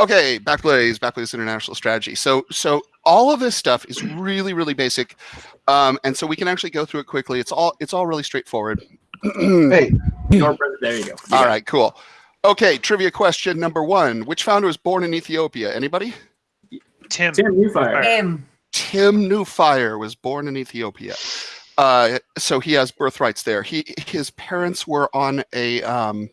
Okay, Backblaze, Backblaze International Strategy. So, so all of this stuff is really, really basic, um, and so we can actually go through it quickly. It's all, it's all really straightforward. Hey, Your brother- There you go. You All got right, cool. Okay, trivia question number one: Which founder was born in Ethiopia? Anybody? Tim. Tim Nufire. M. Tim Nufire was born in Ethiopia. Uh, so he has birthrights there. He his parents were on a um,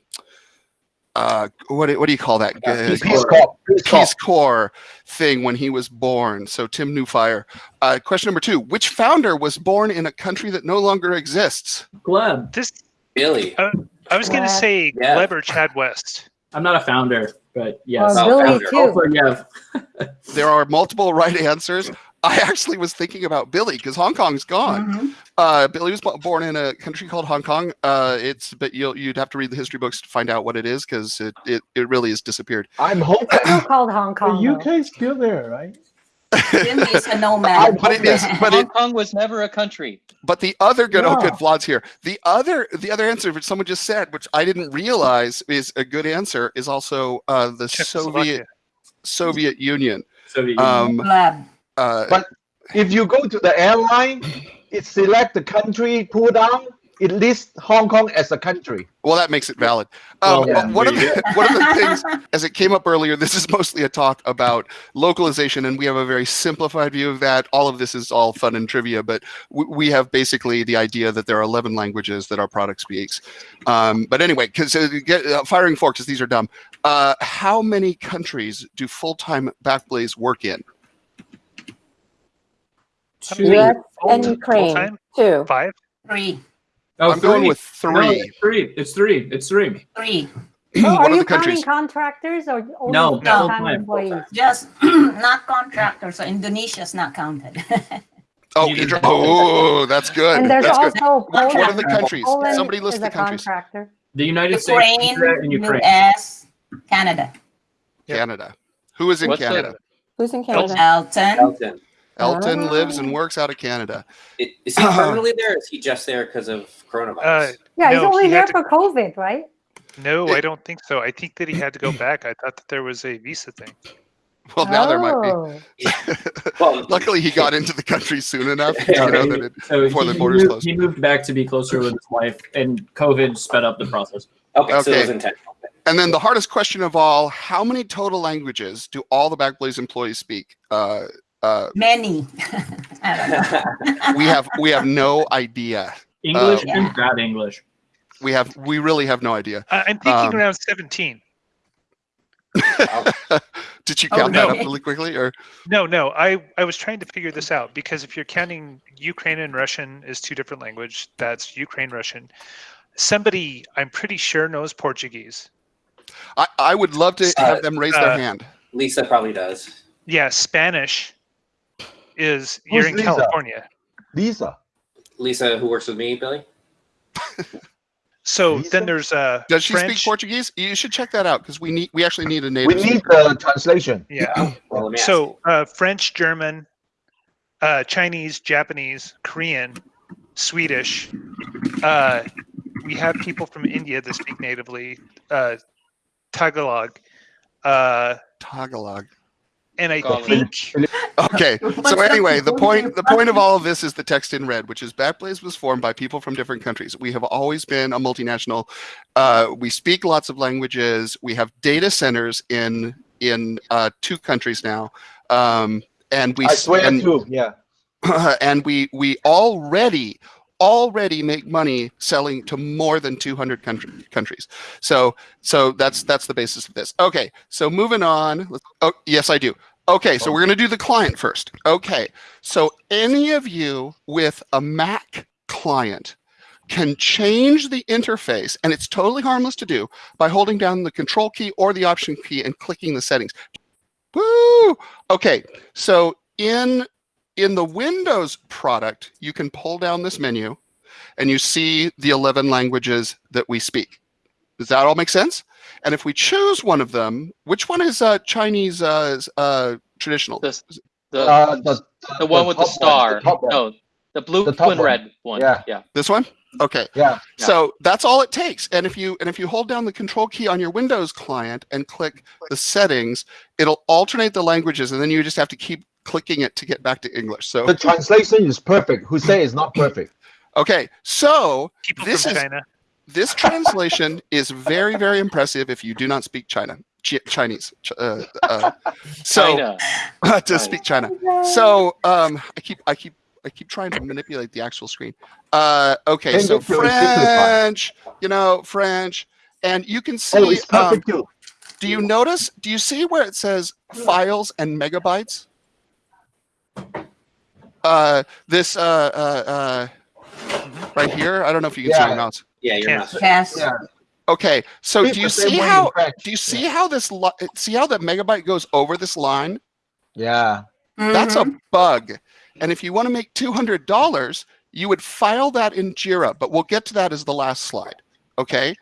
uh, what do- what do you call that? Uh, Peace Peace Corps. Corps. Peace Corps. Corps thing when he was born. So Tim Nufire. Uh, question number two: Which founder was born in a country that no longer exists? Gleb. This Billy. I was gonna say Yeah. Gleb or Chad West. I'm not a founder, but yes. Oh, Oh, Billy founder. too. Also, yeah. There are multiple right answers. I actually was thinking about Billy because Hong Kong's gone. Mhm. Uh, Billy was bo- born in a country called Hong Kong. Uh, it's but you'll you'd have to read the history books to find out what it is because it, it it really has disappeared. I'm hoping. Still called Hong Kong. The UK is still there, right? Jim a nomad. But it is but Hong it Kong was never a country. but the other good oh good Yeah. Vlad's here. The other the other answer which someone just said, which I didn't realize is a good answer, is also uh, the Soviet Soviet Union. So you, Um, Lab. Uh, But- If you go to the airline, it select the country, pull down, it lists Hong Kong as a country. Well, that makes it valid. Um, Well, yeah, one of the one of the things, as it came up earlier, this is mostly a talk about localization, and we have a very simplified view of that. All of this is all fun and trivia, but we, we have basically the idea that there are 11 languages that our product speaks. Um, but anyway, because uh, uh, firing forks, these are dumb. Uh, how many countries do full-time Backblaze work in? Two. US and Ukraine full-time? too. Five. Three. Oh, I'm going with three. it's three. It's three. It's three. Three. Oh, are are you counting contractors or only No, no, full-time full-time, employees? Just not contractors. So Indonesia's not counted. Oh, You did Indra- oh, that's good. and there's That's good. also What, what are Poland. the countries? Poland Somebody list is the a countries. contractor. The United States, Ukraine, Canada, and Ukraine. U.S., Canada. Canada. Who is in What's the- Canada? Who's in Canada? Elton. Elton. Elton Ah. lives and works out of Canada. I- Is he permanently there? Or is he just there because of coronavirus? Uh, Yeah, he's only he there had to- for COVID, right? no, I don't think so. I think that he had to go back. I thought that there was a visa thing. Well, now there might be. Oh. well, Luckily, he got into the country soon enough. You Yeah, know, he- that it, so before he, the he borders moved, closed. he moved back to be closer with his wife, and COVID sped up the process. okay, so it was intentional. and then the hardest question of all: How many total languages do all the Backblaze employees speak? Uh, uh, Many. I don't know. we have we have no idea. English Uh, and bad English. We have we really have no idea. I- I'm thinking Um, around 17. Did you Oh, count that up really quickly, or No, no. I, I was trying to figure this out because if you're counting Ukraine and Russian as two different language, that's Ukraine Russian. Somebody I'm pretty sure knows Portuguese. I, I would love to Uh, have them raise their uh, hand. Lisa probably does. Yeah, Spanish is you're in Lisa? California. Lisa. Lisa, who works with me, Billy. So Lisa? then there's uh Does she French. speak Portuguese? You should check that out because we need we actually need a native. We native. need the translation. Yeah. Well, let me ask So uh, French, German, uh, Chinese, Japanese, Korean, Swedish. Uh, we have people from India that speak natively uh, Tagalog, uh, Tagalog. And I Tagalog. think Okay. So anyway, the point the point of all of this is the text in red, which is Backblaze was formed by people from different countries. We have always been a multinational. Uh, we speak lots of languages. We have data centers in in uh, two countries now, um, and we I s- swear and, too. Yeah. and we we already already make money selling to more than 200 country, countries. So so that's that's the basis of this. Okay so moving on. Oh yes i do. Okay so we're going to do the client first. Okay so any of you with a mac client can change the interface and it's totally harmless to do by holding down the control key or the option key and clicking the settings. Woo! okay so in in the Windows product, you can pull down this menu and you see the 11 languages that we speak. Does that all make sense? And if we choose one of them, which one is uh, Chinese uh, uh, traditional? This the Uh, the, the one with the top star. the one. no, the blue The twin one. red one. Yeah. yeah. This one? Okay. Yeah. So that's all it takes. And if you and if you hold down the control key on your Windows client and click the settings, it'll alternate the languages and then you just have to keep clicking it to get back to English. So The translation is perfect. Who say it's not perfect? okay. So People This is- China. this translation is very very impressive if you do not speak China. Chi- Chinese. Ch- Uh, uh, so China. to China. speak China. So um, I keep I keep I keep trying to manipulate the actual screen. Uh, okay, Can so you do it simplified? French, you know, French, and you can see. Oh, um, do you notice? Do you see where it says files and megabytes? Uh, this uh, uh, uh, right here. I don't know if you can see Yeah. your mouse. Yeah, you're Can't- Yes. Yeah. Okay, so do you see how? Do you see how this? See how that megabyte goes over this line? Yeah. That's Mhm. a bug. And if you want to make $200, you would file that in Jira, but we'll get to that as the last slide. Okay.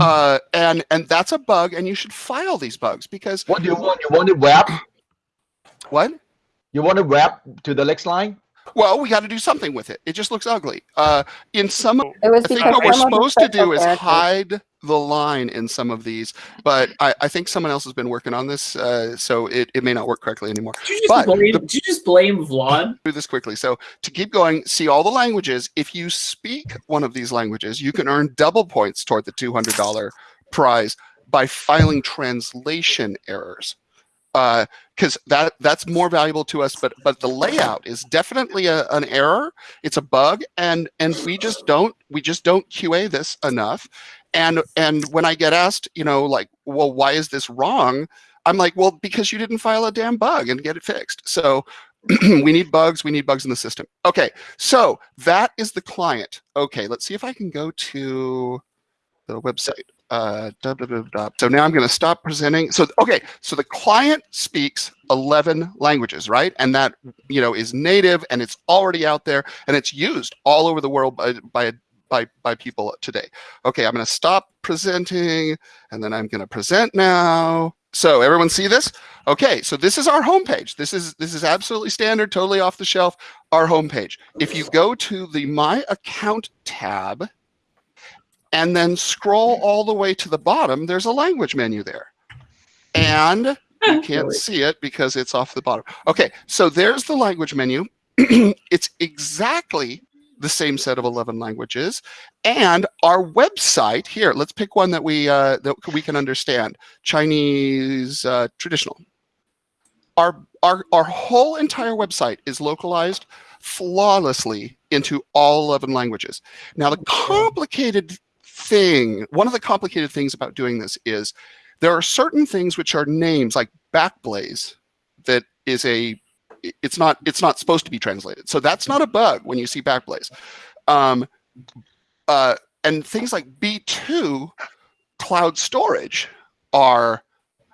Uh, and, and that's a bug and you should file these bugs because What do you want? You want it wrap? what? You want to wrap to the next line? Well, we got to do something with it. It just looks ugly. Uh, in some, It was I think what we're some of the supposed to do is hide the line in some of these, but I, I think someone else has been working on this, uh, so it, it may not work correctly anymore. Did you just But blame? the- Did you just blame Vlad? do this quickly. So to keep going, see all the languages. If you speak one of these languages, you can earn double points toward the $200 prize by filing translation errors. Uh, because that that's more valuable to us, but but the layout is definitely a, an error. It's a bug, and and we just don't we just don't QA this enough. And and when I get asked, you know, like, well, why is this wrong? I'm like, well, because you didn't file a damn bug and get it fixed. So we need bugs. We need bugs in the system. Okay, so that is the client. Okay, let's see if I can go to the website. Uh, dub, dub, dub. So now I'm going to stop presenting. So okay, so the client speaks 11 languages, right? And that you know is native and it's already out there and it's used all over the world by by by, by people today. Okay, I'm going to stop presenting and then I'm going to present now. So everyone see this? Okay, so this is our homepage. This is this is absolutely standard, totally off the shelf. Our homepage. If you go to the My Account tab and then scroll all the way to the bottom, there's a language menu there. And you can't see it because it's off the bottom. Okay, so there's the language menu. it's exactly the same set of 11 languages. And our website here, let's pick one that we uh, that we can understand. Chinese uh, traditional. Our, our, our whole entire website is localized flawlessly into all 11 languages. Now, the complicated thing, one of the complicated things about doing this is there are certain things which are names like Backblaze that is a it's not it's not supposed to be translated. So that's not a bug when you see Backblaze. Um, uh, and things like B2 cloud storage are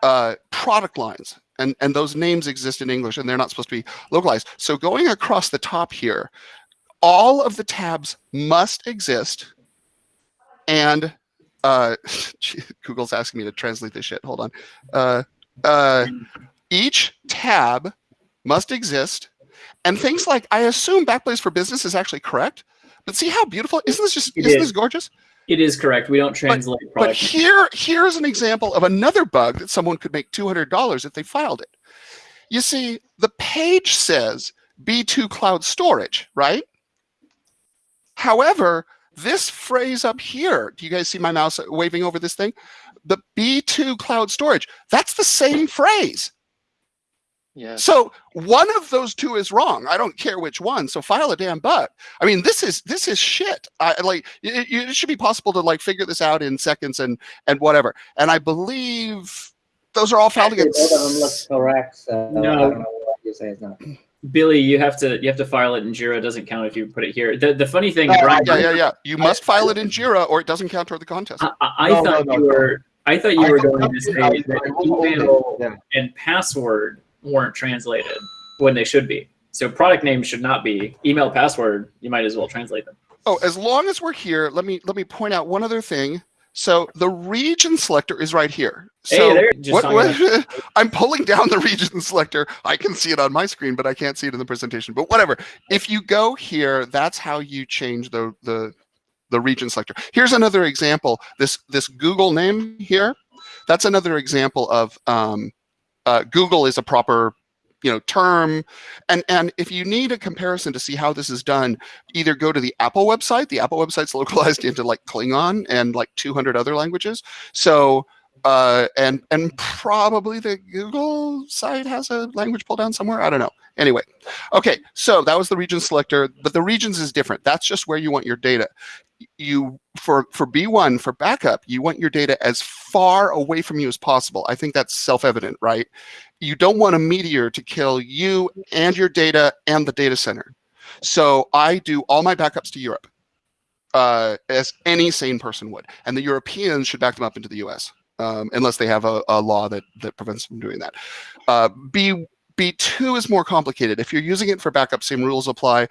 uh, product lines and, and those names exist in English and they're not supposed to be localized. So going across the top here, all of the tabs must exist and uh, Google's asking me to translate this shit. Hold on. Uh, uh, each tab must exist. And things like, I assume Backblaze for Business is actually correct. But see how beautiful, isn't this just, It isn't is. this gorgeous? It is correct. We don't translate But product. here, here's an example of another bug that someone could make $200 if they filed it. You see, the page says B2 cloud storage, right? However, this phrase up here, do you guys see my mouse waving over this thing? The B2 cloud storage, that's the same phrase. Yeah. So one of those two is wrong. I don't care which one. So file a damn bug. I mean, this is this is shit. I like it, it should be possible to like figure this out in seconds and and whatever. And I believe those are all filed Actually, against. both of them look correct. So uh, No. I don't know what you say is not. Billy, you have to you have to file it in Jira. It doesn't count if you put it here. The the funny thing, Oh, Brian, Yeah, yeah, yeah. You must file it in Jira or it doesn't count toward the contest. I, I, I No, thought no, no, you no. were I thought you I were thought- going to say I- that I will own it. email Yeah. and password weren't translated when they should be. So product name should not be email password. You might as well translate them. Oh, as long as we're here, let me let me point out one other thing. So the region selector is right here. So hey, there. What, what I'm pulling down the region selector. I can see it on my screen, but I can't see it in the presentation. But whatever. If you go here, that's how you change the the the region selector. Here's another example. This this Google name here, that's another example of um, uh, Google is a proper you know term. And and if you need a comparison to see how this is done either go to the apple website. The apple website's localized into like klingon and like 200 other languages. So uh and and probably the google site has a language pull down somewhere i don't know. Anyway okay so that was the region selector but the regions is different. That's just where you want your data. You for for b1 for backup you want your data as far away from you as possible. I think that's self-evident right? You don't want a meteor to kill you and your data and the data center. So I do all my backups to Europe, uh, as any sane person would, and the Europeans should back them up into the U.S. Um, unless they have a, a, law that that prevents them from doing that. Uh, B B2 is more complicated. If you're using it for backup, same rules apply.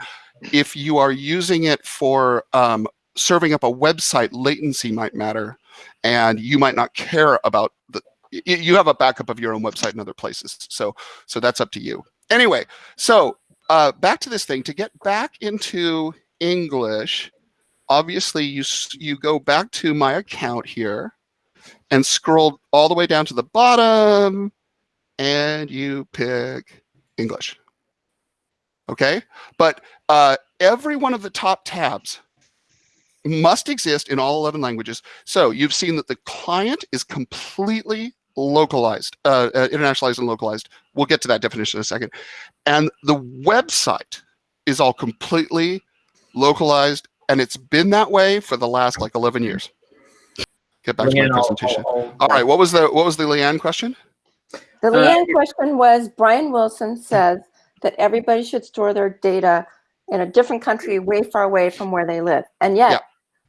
If you are using it for um, serving up a website, latency might matter, and you might not care about the you have a backup of your own website in other places. So, so that's up to you. Anyway, so uh, back to this thing. To get back into English, obviously you you go back to my account here and scroll all the way down to the bottom and you pick English. Okay, but uh, every one of the top tabs must exist in all 11 languages. So you've seen that the client is completely localized, uh, uh, internationalized and localized. We'll get to that definition in a second. And the website is all completely localized, and it's been that way for the last like 11 years. Get back Leanne, to my I'll- presentation. I'll- I'll- all right, what was the what was the Leanne question? The Uh, Leanne question was, Brian Wilson says that everybody should store their data in a different country way far away from where they live. And Yeah. yet,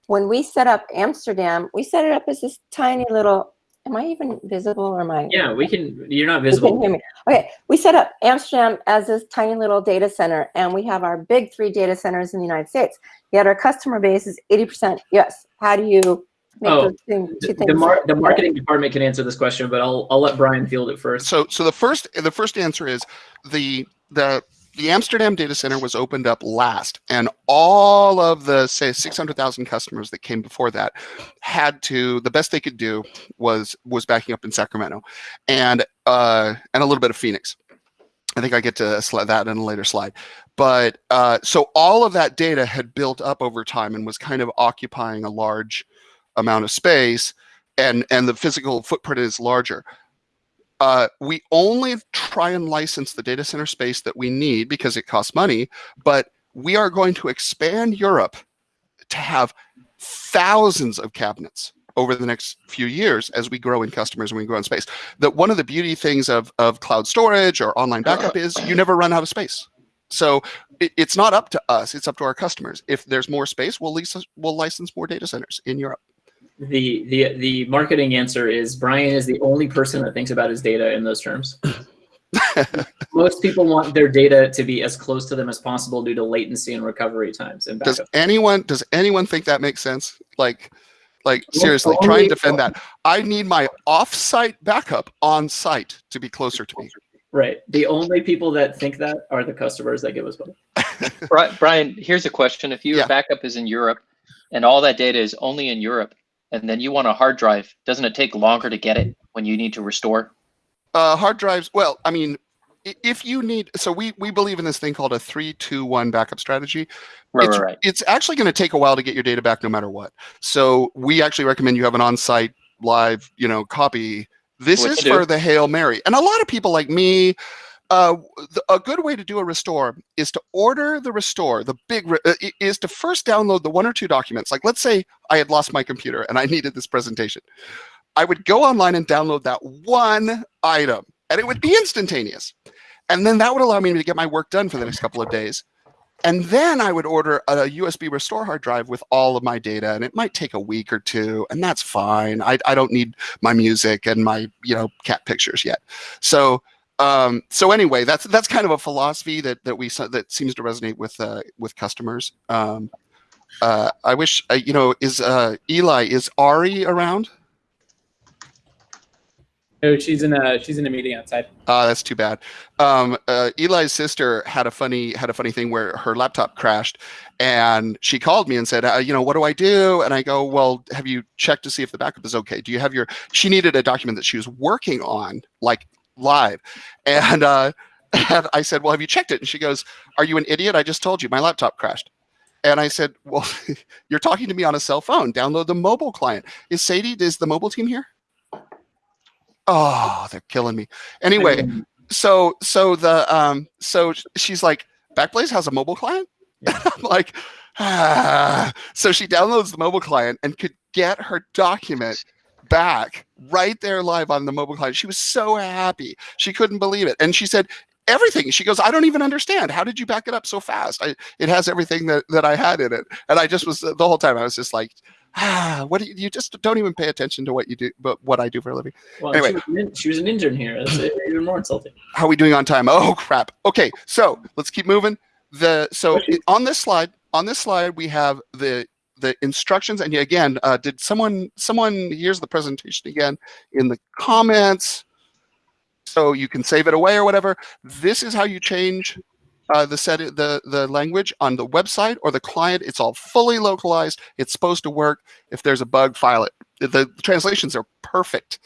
when we set up Amsterdam, we set it up as this tiny little, am I even visible or am I? Yeah, we can. You're not You can visible. hear me. Okay, we set up Amsterdam as this tiny little data center, and we have our big three data centers in the United States. Yet our customer base is 80% US. How do you make Oh, those thing- two The, the, mar- the marketing department can answer this question, but I'll I'll let Brian field it first. So so the first the first answer is the the the Amsterdam data center was opened up last, and all of the say 600,000 customers that came before that had to the best they could do was was backing up in Sacramento, and uh, and a little bit of Phoenix. I think I get to slide that in a later slide, but uh, so all of that data had built up over time and was kind of occupying a large amount of space, and and the physical footprint is larger uh, we only try and license the data center space that we need because it costs money, but we are going to expand Europe to have thousands of cabinets over the next few years as we grow in customers and we grow in space. That one of the beauty things of, of cloud storage or online backup is you never run out of space. So it, it's not up to us, it's up to our customers. If there's more space, we'll, lease, we'll license more data centers in Europe. The the the marketing answer is Brian is the only person that thinks about his data in those terms. Most people want their data to be as close to them as possible due to latency and recovery times and does anyone does anyone think that makes sense like like Well, seriously try and defend that i need my off-site backup on site to be closer to me Right. The only people that think that are the customers that give us money. Brian, here's a question. If your Yeah. backup is in Europe and all that data is only in Europe, and then you want a hard drive, doesn't it take longer to get it when you need to restore? uh hard drives well i mean if you need so we we believe in this thing called a three two one backup strategy Right, it's, right, right. it's actually going to take a while to get your data back no matter what so we actually recommend you have an on-site live you know copy this What is do. for the hail mary and a lot of people like me uh, a good way to do a restore is to order the restore the big re- uh, is to first download the one or two documents like let's say i had lost my computer and i needed this presentation i would go online and download that one item and it would be instantaneous and then that would allow me to get my work done for the next couple of days and then I would order a USB restore hard drive with all of my data, and it might take a week or two, and that's fine. I, I don't need my music and my you know cat pictures yet. So um, so anyway, that's that's kind of a philosophy that that we that seems to resonate with uh, with customers. Um, uh, I wish uh, you know is uh, Eli is Ari around? No, she's in a she's in a meeting outside. Uh, that's too bad. Um, uh, Eli's sister had a funny had a funny thing where her laptop crashed, and she called me and said, uh, you know, what do I do? And I go, well, have you checked to see if the backup is okay? Do you have your? She needed a document that she was working on, like live, and uh, and I said, well, have you checked it? And she goes, are you an idiot? I just told you my laptop crashed. And I said, well, you're talking to me on a cell phone. Download the mobile client. Is Sadie? Is the mobile team here? Oh, they're killing me. Anyway, so so the um so she's like backblaze has a mobile client i'm like ah. so she downloads the mobile client and could get her document back right there live on the mobile client she was so happy she couldn't believe it and she said everything she goes i don't even understand how did you back it up so fast I, it has everything that, that i had in it and i just was the whole time i was just like ah what do you, you just don't even pay attention to what you do but what i do for a living Well, Anyway. she, was an, in- she was an intern here. That's even more insulting. how are we doing on time? Oh crap. Okay, so let's keep moving. The so on this slide, on this slide we have the the instructions. And again, uh, did someone someone here's the presentation again in the comments, so you can save it away or whatever. This is how you change uh, the set the the language on the website or the client. It's all fully localized. It's supposed to work. If there's a bug, file it. The, translations are perfect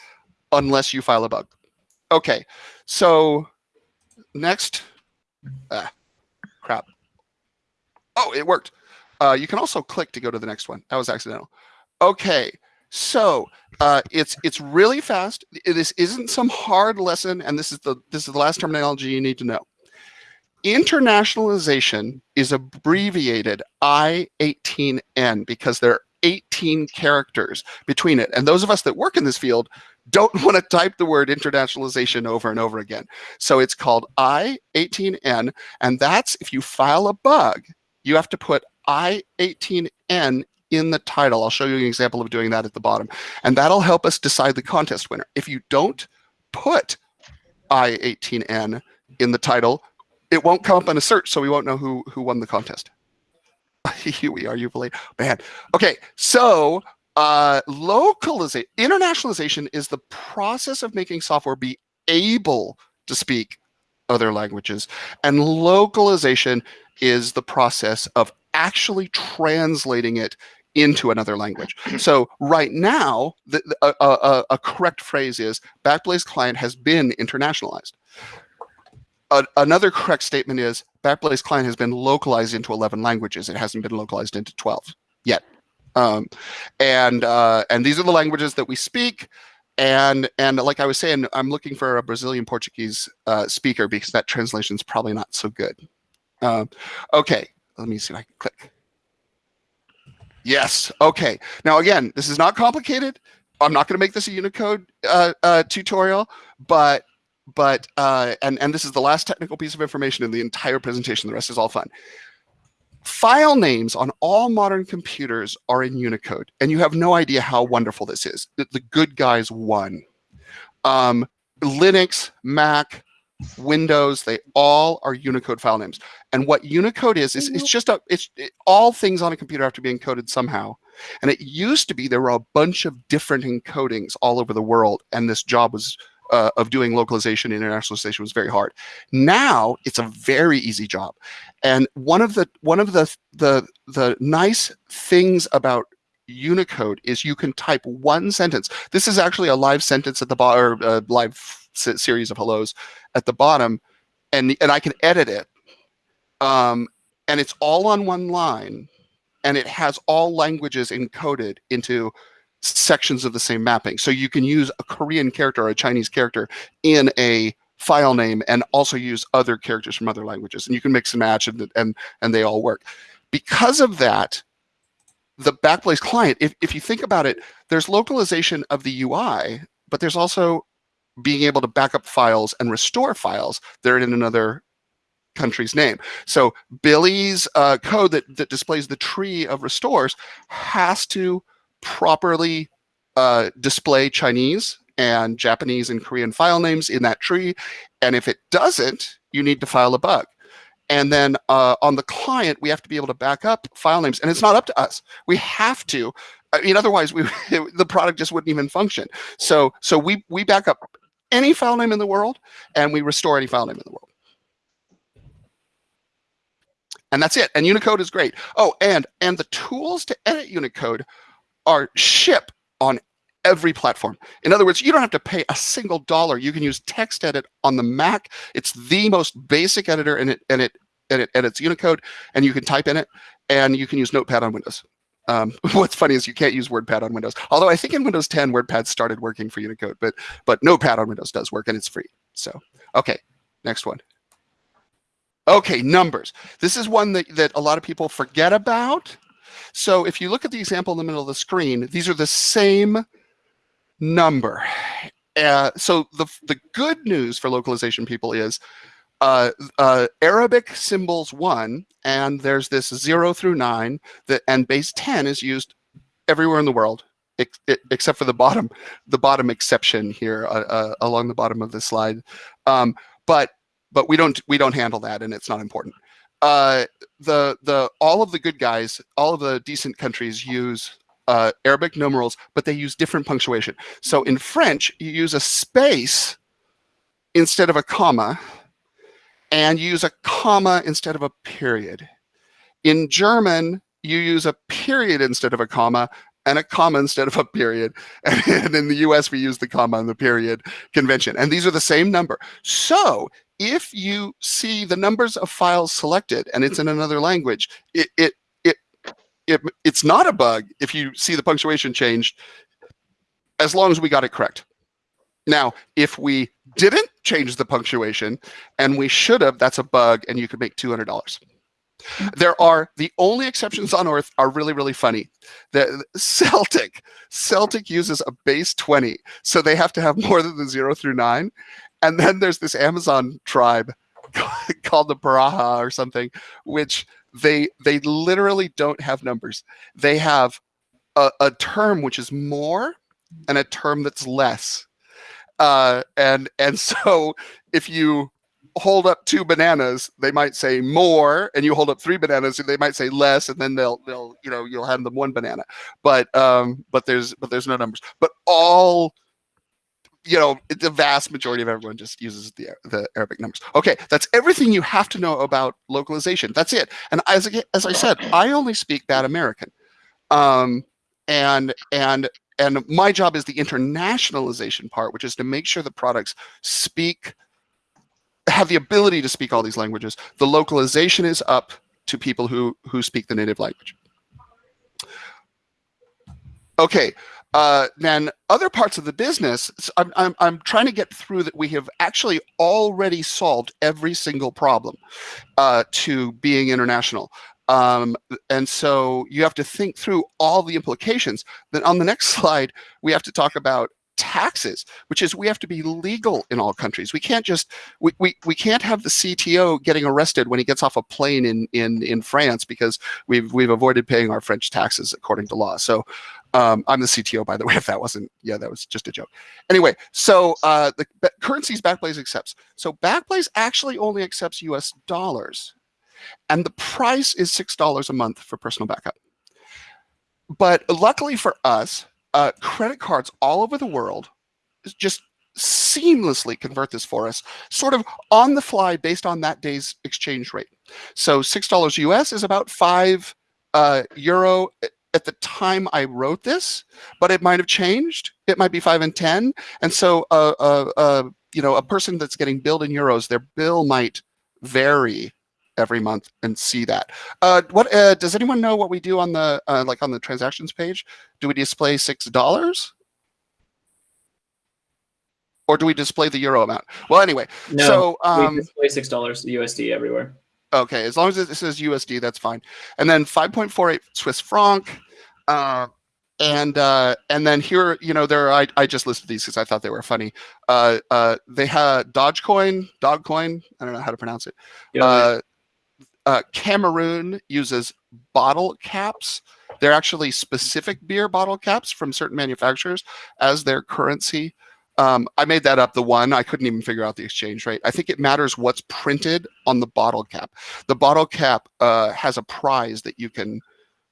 unless you file a bug. Okay, so next, ah, crap. Oh, it worked. Uh, you can also click to go to the next one. That was accidental. Okay, so uh, it's it's really fast. This isn't some hard lesson, and this is the this is the last terminology you need to know. Internationalization is abbreviated I-18N because there are 18 characters between it. And those of us that work in this field don't want to type the word internationalization over and over again. So it's called I-18N, and that's if you file a bug, you have to put I-18N in the title. I'll show you an example of doing that at the bottom. And that'll help us decide the contest winner. If you don't put I-18N in the title, it won't come up in a search, so we won't know who, who won the contest. Here we are, you believe. Man. Okay, so uh, localization, internationalization is the process of making software be able to speak other languages. And localization is the process of actually translating it into another language. So right now, the, the- a, a, a- a correct phrase is Backblaze client has been internationalized. Another correct statement is Backblaze client has been localized into 11 languages. It hasn't been localized into 12 yet. Um, and uh, and these are the languages that we speak. And and like I was saying, I'm looking for a Brazilian Portuguese uh, speaker because that translation is probably not so good. Um, okay, let me see if I can click. Yes. Okay. Now again, this is not complicated. I'm not going to make this a Unicode uh, uh, tutorial, but but uh, and and this is the last technical piece of information in the entire presentation. The rest is all fun. File names on all modern computers are in Unicode, and you have no idea how wonderful this is. The, the good guys won. Um, Linux, Mac, Windows, they all are Unicode file names. And what Unicode is, is it's just a, it's it, all things on a computer have to be encoded somehow. And it used to be there were a bunch of different encodings all over the world, and this job was uh, of doing localization and internationalization was very hard. Now it's a very easy job, and one of the one of the the the nice things about Unicode is you can type one sentence. This is actually a live sentence at the bottom, or a live series of hellos at the bottom, and and I can edit it, um, and it's all on one line, and it has all languages encoded into sections of the same mapping. So you can use a Korean character or a Chinese character in a file name and also use other characters from other languages, and you can mix and match, and and and they all work. Because of that, the Backblaze client, if, if you think about it, there's localization of the UI, but there's also being able to back up files and restore files that are in another country's name. So Billy's uh, code that, that displays the tree of restores has to properly uh, display Chinese and Japanese and Korean file names in that tree. And if it doesn't, you need to file a bug. And then uh, on the client, we have to be able to back up file names. And it's not up to us. We have to. I mean, otherwise, we the product just wouldn't even function. So, so we we back up any file name in the world, and we restore any file name in the world. And that's it. And Unicode is great. Oh, and and the tools to edit Unicode are ship on every platform. In other words, you don't have to pay a single dollar. You can use TextEdit on the Mac. It's the most basic editor, and it and it and it edits Unicode, and you can type in it, and you can use Notepad on Windows. Um, what's funny is you can't use WordPad on Windows. Although I think in Windows 10, WordPad started working for Unicode, but but Notepad on Windows does work, and it's free. So okay, next one. Okay, numbers. This is one that, that a lot of people forget about. So if you look at the example in the middle of the screen, these are the same number. Uh, so the, the good news for localization people is uh, uh, Arabic symbols one, and there's this zero through nine, that, and base 10 is used everywhere in the world, ex except for the bottom, the bottom exception here uh, uh, along the bottom of the slide. Um, but but we don't we don't handle that, and it's not important. Uh, the the all of the good guys, all of the decent countries use uh, Arabic numerals, but they use different punctuation. So in French, you use a space instead of a comma, and use a comma instead of a period. In German, you use a period instead of a comma, and a comma instead of a period. And in the US, we use the comma and the period convention. And these are the same number. So if you see the numbers of files selected and it's in another language, it, it, it, it, it's not a bug if you see the punctuation changed, as long as we got it correct. Now, if we didn't change the punctuation and we should have, that's a bug and you could make $200. There are the only exceptions on Earth are really, really funny. The Celtic, Celtic uses a base 20, so they have to have more than the zero through nine. And then there's this Amazon tribe called the Baraha or something, which they they literally don't have numbers. They have a, a term which is more and a term that's less. Uh, and and so if you hold up two bananas, they might say more, and you hold up three bananas, and they might say less, and then they'll they'll you know you'll hand them one banana. But um, but there's but there's no numbers. But all you know, the vast majority of everyone just uses the, the Arabic numbers. Okay, that's everything you have to know about localization. That's it. And as, as I said, I only speak bad American. Um, and, and, and my job is the internationalization part, which is to make sure the products speak, have the ability to speak all these languages. The localization is up to people who, who speak the native language. Okay, uh, then other parts of the business, I'm, I'm, I'm trying to get through that we have actually already solved every single problem uh, to being international. Um, and so you have to think through all the implications. Then on the next slide, we have to talk about taxes, which is we have to be legal in all countries. We can't just we, we, we can't have the CTO getting arrested when he gets off a plane in in in France because we've we've avoided paying our French taxes according to law. So um, I'm the CTO, by the way, if that wasn't, yeah, that was just a joke. Anyway, so uh, the currencies Backblaze accepts. So Backblaze actually only accepts US dollars. And the price is $6 a month for personal backup. But luckily for us, uh, credit cards all over the world just seamlessly convert this for us, sort of on the fly based on that day's exchange rate. So $6 US is about five uh, euro at the time I wrote this, but it might have changed. It might be five and 10. And so, uh, uh, uh, you know, a person that's getting billed in euros, their bill might vary every month and see that. Uh, what uh, does anyone know what we do on the uh, like on the transactions page? Do we display six dollars? Or do we display the euro amount? Well, anyway, no, so um, we display six dollars USD everywhere. Okay, as long as it says USD, that's fine. And then 5.48 Swiss franc. Uh, and uh, and then here, you know, there I, I just listed these because I thought they were funny. Uh, uh, they had Dogecoin, Dogcoin. I don't know how to pronounce it. Yeah, uh, Cameroon uses bottle caps. They're actually specific beer bottle caps from certain manufacturers as their currency. Um, I made that up, the one. I couldn't even figure out the exchange rate. I think it matters what's printed on the bottle cap. The bottle cap uh, has a prize that you can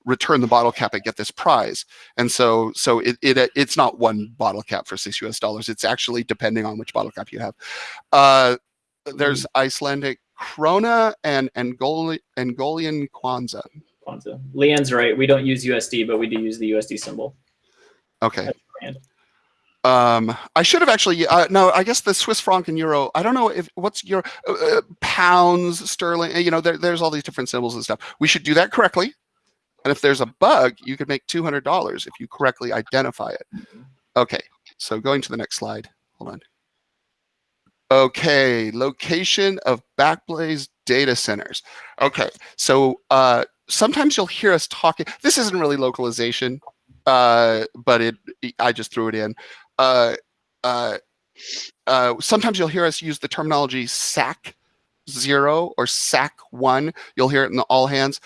return the bottle cap and get this prize. And so so it, it it's not one bottle cap for six US dollars. It's actually depending on which bottle cap you have. Uh, there's Icelandic krona and Angoli, Angolian kwanza. Kwanzaa. Leanne's right. We don't use USD, but we do use the USD symbol. Okay. Um, I should have actually. Uh, no, I guess the Swiss franc and euro. I don't know if what's your uh, uh, pounds, sterling. You know, there, there's all these different symbols and stuff. We should do that correctly. And if there's a bug, you could make two hundred dollars if you correctly identify it. Okay. So going to the next slide. Hold on. Okay, location of Backblaze data centers. Okay, so uh, sometimes you'll hear us talking. This isn't really localization, uh, but it I just threw it in. Uh, uh, uh, sometimes you'll hear us use the terminology SAC zero or SAC one. You'll hear it in the all hands.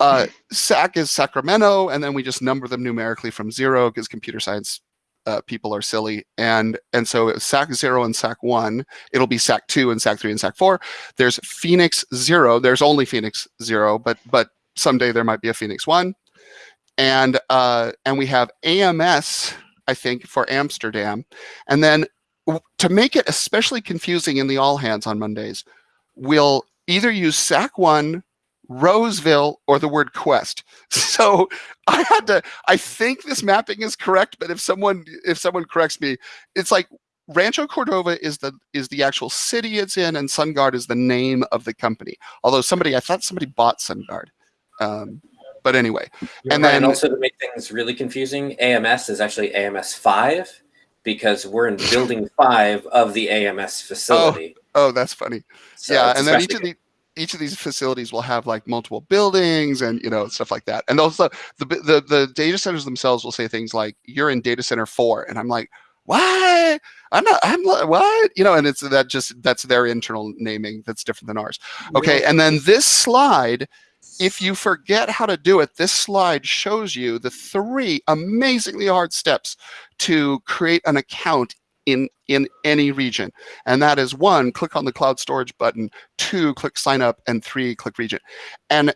Uh, SAC is Sacramento, and then we just number them numerically from zero because computer science uh, people are silly. And and so SAC zero and SAC one, it'll be SAC two and SAC three and SAC four. There's Phoenix zero. There's only Phoenix zero, but but someday there might be a Phoenix one. And uh, and we have AMS, I think, for Amsterdam. And then to make it especially confusing in the all hands on Mondays, we'll either use SAC one Roseville or the word quest. So I had to I think this mapping is correct, but if someone if someone corrects me, it's like Rancho Cordova is the is the actual city it's in, and SunGard is the name of the company. Although somebody I thought somebody bought SunGard. Um, but anyway, and And then also to make things really confusing, AMS is actually AMS five because we're in building five of the AMS facility. oh, oh that's funny. So yeah, and then each of the each of these facilities will have like multiple buildings and you know stuff like that. And also the the the data centers themselves will say things like you're in data center 4 and I'm like, "What? I'm not I'm like, what?" You know, and it's that just that's their internal naming that's different than ours. Okay, and then this slide if you forget how to do it, this slide shows you the three amazingly hard steps to create an account in in any region. And that is one, click on the cloud storage button, two, click sign up, and three, click region. And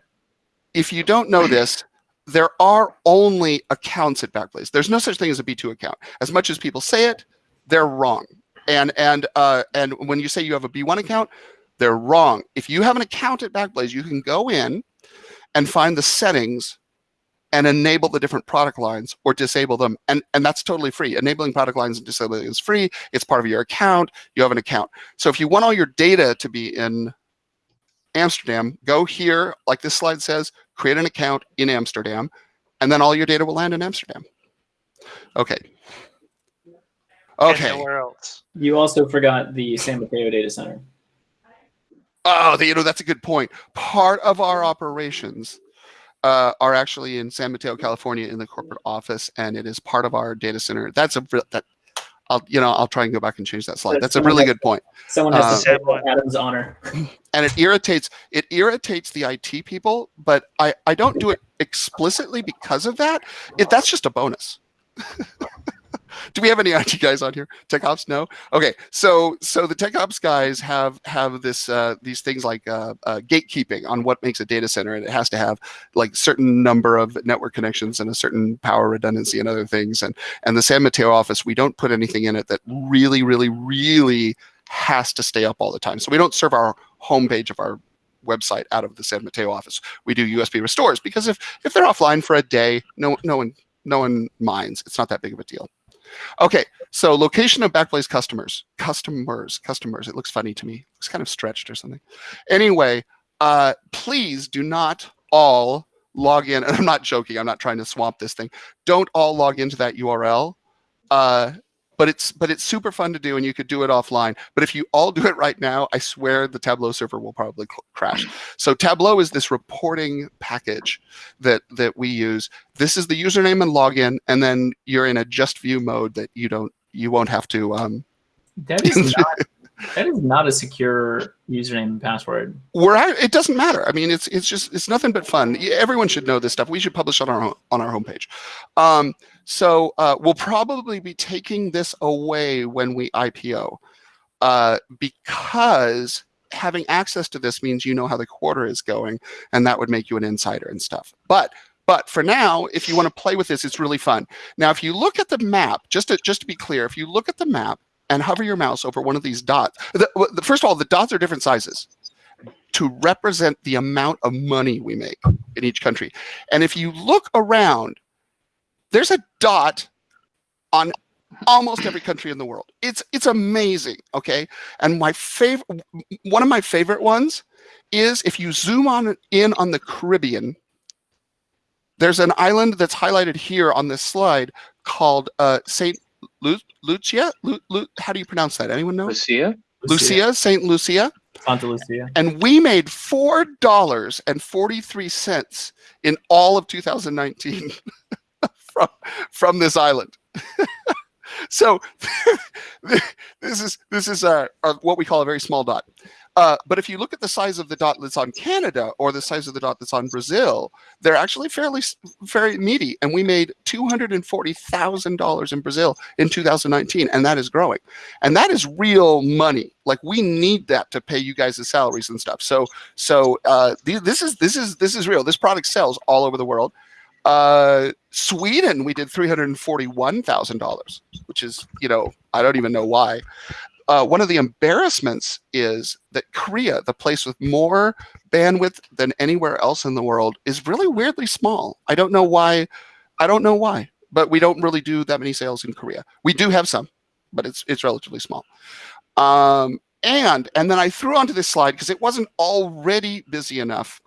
if you don't know this, there are only accounts at Backblaze. There's no such thing as a B2 account. As much as people say it, they're wrong. And and uh, and when you say you have a B1 account, they're wrong. If you have an account at Backblaze, you can go in and find the settings and enable the different product lines or disable them. And, and that's totally free. Enabling product lines and disabling is free. It's part of your account. You have an account. So if you want all your data to be in Amsterdam, go here, like this slide says, create an account in Amsterdam, and then all your data will land in Amsterdam. Okay. And Okay. nowhere else. You also forgot the San Mateo data center. Oh, the, you know, that's a good point. Part of our operations uh, are actually in San Mateo, California, in the corporate office, and it is part of our data center. That's a that. I'll you know I'll try and go back and change that slide. That's a really good point, Someone has to say Adam's honor. and it irritates it irritates the IT people, but I I don't do it explicitly because of that. It that's just a bonus. do we have any IT guys on here? Tech ops? No. Okay, so so the tech ops guys have have this uh, these things like uh, uh, gatekeeping on what makes a data center, and it has to have like certain number of network connections and a certain power redundancy and other things. And and the San Mateo office, we don't put anything in it that really, really, really has to stay up all the time. So we don't serve our homepage of our website out of the San Mateo office. We do USB restores because if if they're offline for a day, no no one no one minds. It's not that big of a deal. Okay, so location of Backblaze customers, customers, customers. It looks funny to me. It's kind of stretched or something. Anyway, uh, please do not all log in. And I'm not joking. I'm not trying to swamp this thing. Don't all log into that URL. Uh, but it's but it's super fun to do, and you could do it offline. But if you all do it right now, I swear the Tableau server will probably crash. So Tableau is this reporting package that that we use. This is the username and login, and then you're in a just view mode that you don't you won't have to um, That is not that is not a secure username and password. it doesn't matter. I mean, it's it's just it's nothing but fun. Everyone should know this stuff. We should publish on our on our homepage. Um, so uh, we'll probably be taking this away when we IPO, uh, because having access to this means you know how the quarter is going, and that would make you an insider and stuff. But But for now, if you want to play with this, it's really fun. Now, if you look at the map, just to, just to be clear, if you look at the map and hover your mouse over one of these dots, the, the, first of all, the dots are different sizes to represent the amount of money we make in each country. And if you look around, there's a dot on almost every country in the world. It's it's amazing, okay? And my favorite one of my favorite ones is if you zoom on in on the Caribbean, there's an island that's highlighted here on this slide called uh, St. Lu Lucia. Lu Lu how do you pronounce that? Anyone know? Lucia? Lucia, St. Lucia. Santa Lucia. And we made four dollars and forty-three cents in all of 2019 from from this island. so this is this is a, a, what we call a very small dot. Uh, but if you look at the size of the dot that's on Canada or the size of the dot that's on Brazil, they're actually fairly very meaty. And we made $240,000 in Brazil in 2019, and that is growing. And that is real money. Like we need that to pay you guys the salaries and stuff. So so uh, this is this is this is real. This product sells all over the world. Uh, Sweden, we did $341,000, which is, you know, I don't even know why uh, one of the embarrassments is that Korea, the place with more bandwidth than anywhere else in the world, is really weirdly small. I don't know why. I don't know why, but we don't really do that many sales in Korea. We do have some, but it's it's relatively small. Um, and and then I threw onto this slide because it wasn't already busy enough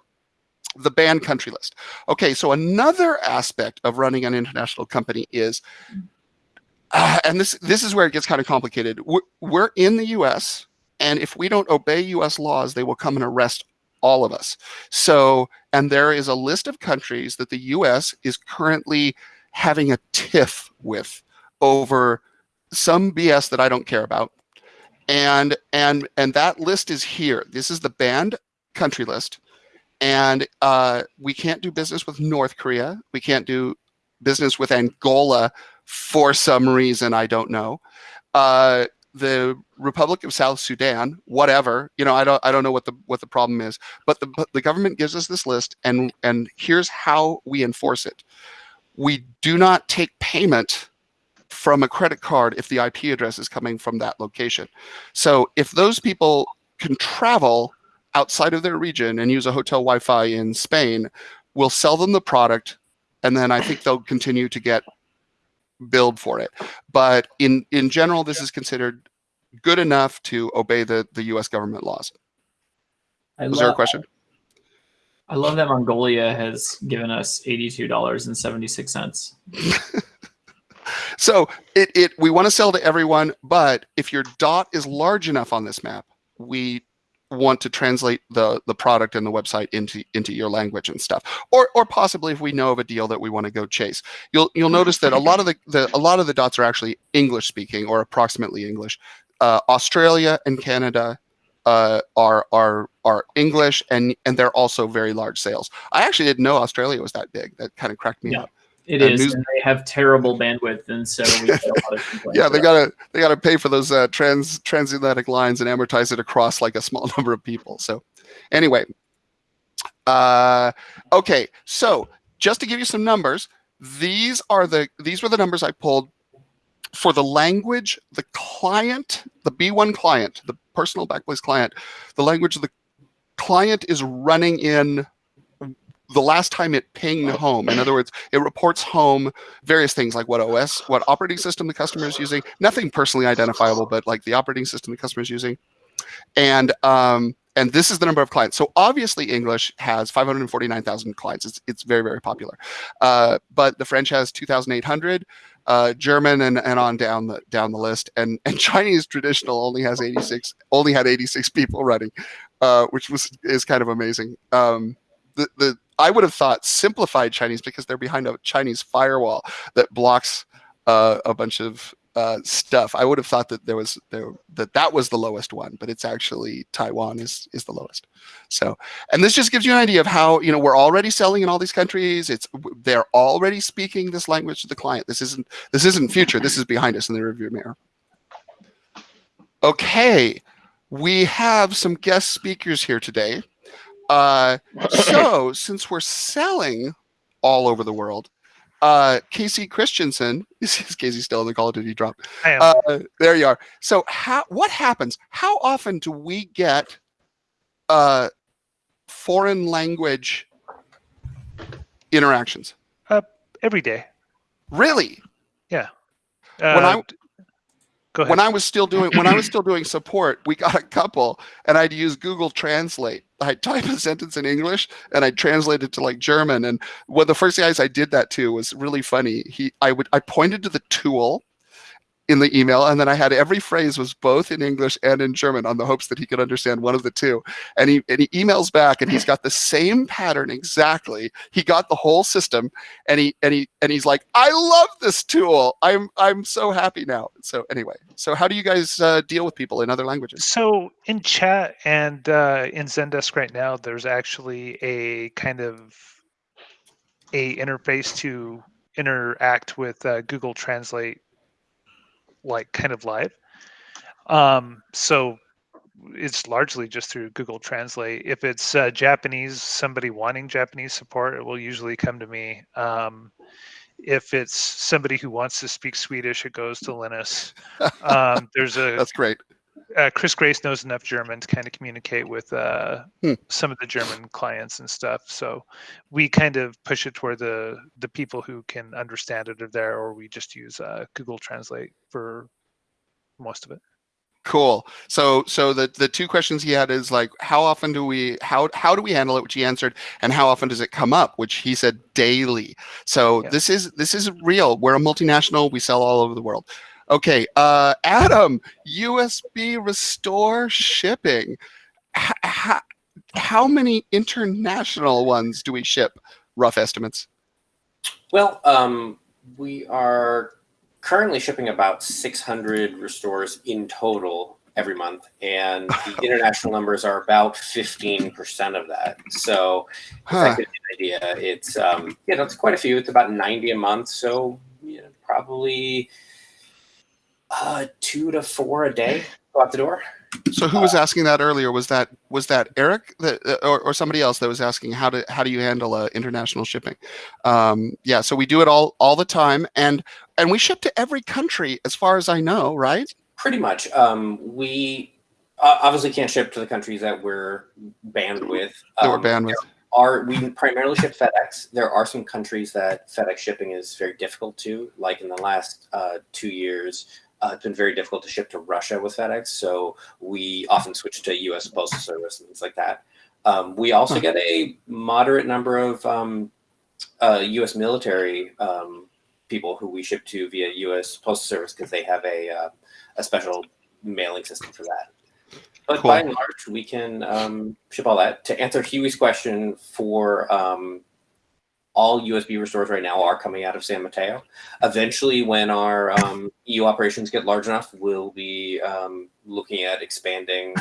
the banned country list. Okay, so another aspect of running an international company is uh, and this this is where it gets kind of complicated. We're, we're in the U.S. and if we don't obey U.S. laws, they will come and arrest all of us. So, and there is a list of countries that the U.S. is currently having a tiff with over some BS that I don't care about. And and and that list is here. This is the banned country list. And uh, we can't do business with North Korea. We can't do business with Angola for some reason I don't know. Uh, the Republic of South Sudan, whatever, you know, I don't, I don't know what the what the problem is, but the the government gives us this list, and and here's how we enforce it. We do not take payment from a credit card if the IP address is coming from that location. So if those people can travel outside of their region and use a hotel Wi-Fi in Spain, we'll sell them the product, and then I think they'll continue to get billed for it. But in in general, this is considered good enough to obey the the U.S. government laws. I Was there a question? I love that Mongolia has given us eighty-two dollars and seventy-six cents. so it it we want to sell to everyone, but if your dot is large enough on this map, we want to translate the the product and the website into into your language and stuff. Or or possibly if we know of a deal that we want to go chase. You'll you'll notice that a lot of the, the a lot of the dots are actually english speaking or approximately english. Uh, australia and canada uh, are are are english and and they're also very large sales. I actually didn't know australia was that big. That kind of cracked me Yeah. up It And is, news- and they have terrible bandwidth, and so we get a lot of complaints yeah they gotta they gotta pay for those uh, trans transatlantic lines and amortize it across like a small number of people so. Anyway uh okay so just to give you some numbers these are the these were the numbers i pulled for the language the client the b1 client the personal backblaze client the language the client is running in the last time it pinged home in other words it reports home various things like what OS, what operating system the customer is using, nothing personally identifiable, but like the operating system the customer is using. And um, and this is the number of clients. So obviously English has 549,000 clients. It's, it's very, very popular. Uh, but the French has 2,800, uh, German and, and on down the down the list. And and Chinese traditional only has 86, only had 86 people running, uh, which was is kind of amazing. Um, the, the I would have thought simplified Chinese because they're behind a Chinese firewall that blocks uh, a bunch of uh, stuff. I would have thought that there was there that that was the lowest one, but it's actually Taiwan is is the lowest. So, and this just gives you an idea of how you know we're already selling in all these countries. It's they're already speaking this language to the client. This isn't this isn't future. This is behind us in the review mirror. Okay, we have some guest speakers here today. Uh, so since we're selling all over the world. Uh, Casey Christensen, is, is Casey still in the call? Did he drop? Uh, there you are. So how what happens? How often do we get uh, foreign language interactions? every day. Really? Uh, When I. when I was still doing when I was still doing support, we got a couple, and I'd use Google Translate. I'd type a sentence in English and I'd translate it to like German. And one of the first guys I did that to was really funny. He I would I pointed to the tool in the email and then I had every phrase was both in English and in German on the hopes that he could understand one of the two. And he and he emails back and he's got the same pattern exactly. He got the whole system and he and he and he's like, I love this tool. I'm I'm so happy now. So anyway, so how do you guys uh, deal with people in other languages? So in chat and uh, in Zendesk right now, there's actually a kind of a interface to interact with uh, Google Translate, like kind of live. Um, so it's largely just through Google Translate. If it's uh, Japanese, somebody wanting Japanese support, it will usually come to me. Um, if it's somebody who wants to speak Swedish, it goes to Linus. Um, there's a That's great. Uh, Chris Grace knows enough German to kind of communicate with uh, Hmm. some of the German clients and stuff. So we kind of push it toward the the people who can understand it are there, or we just use uh, Google Translate for most of it. Cool. So so the the two questions he had is like how often do we how how do we handle it, which he answered, and how often does it come up, which he said daily. So Yeah. this is this is real. We're a multinational. We sell all over the world. Okay, uh, Adam, USB restore shipping. H- h- how many international ones do we ship? Rough estimates. Well, um, we are currently shipping about 600 restores in total every month, and the international numbers are about 15% of that. So, Huh. that gives you an idea, it's um, you know it's quite a few. It's about 90 a month, so you know, probably uh, two to four a day go out the door. So who was asking that earlier? Was that was that Eric that, uh, or, or somebody else that was asking how to how do you handle uh, international shipping? Um, yeah, so we do it all all the time, and and we ship to every country as far as I know, right? Pretty much. Um, we uh, obviously can't ship to the countries that we're banned with. That we're Um, banned with. are we primarily ship FedEx. There are some countries that FedEx shipping is very difficult to. Like in the last uh, two years, uh, it's been very difficult to ship to Russia with FedEx. So we often switch to U.S. Postal Service and things like that. Um, we also get a moderate number of um, uh, U.S. military um, people who we ship to via U.S. Postal Service because they have a uh, a special mailing system for that. But by and large, we can um, ship all that. To answer Huey's question, for um, all USB restores right now are coming out of San Mateo. Eventually, when our um, EU operations get large enough, we'll be um, looking at expanding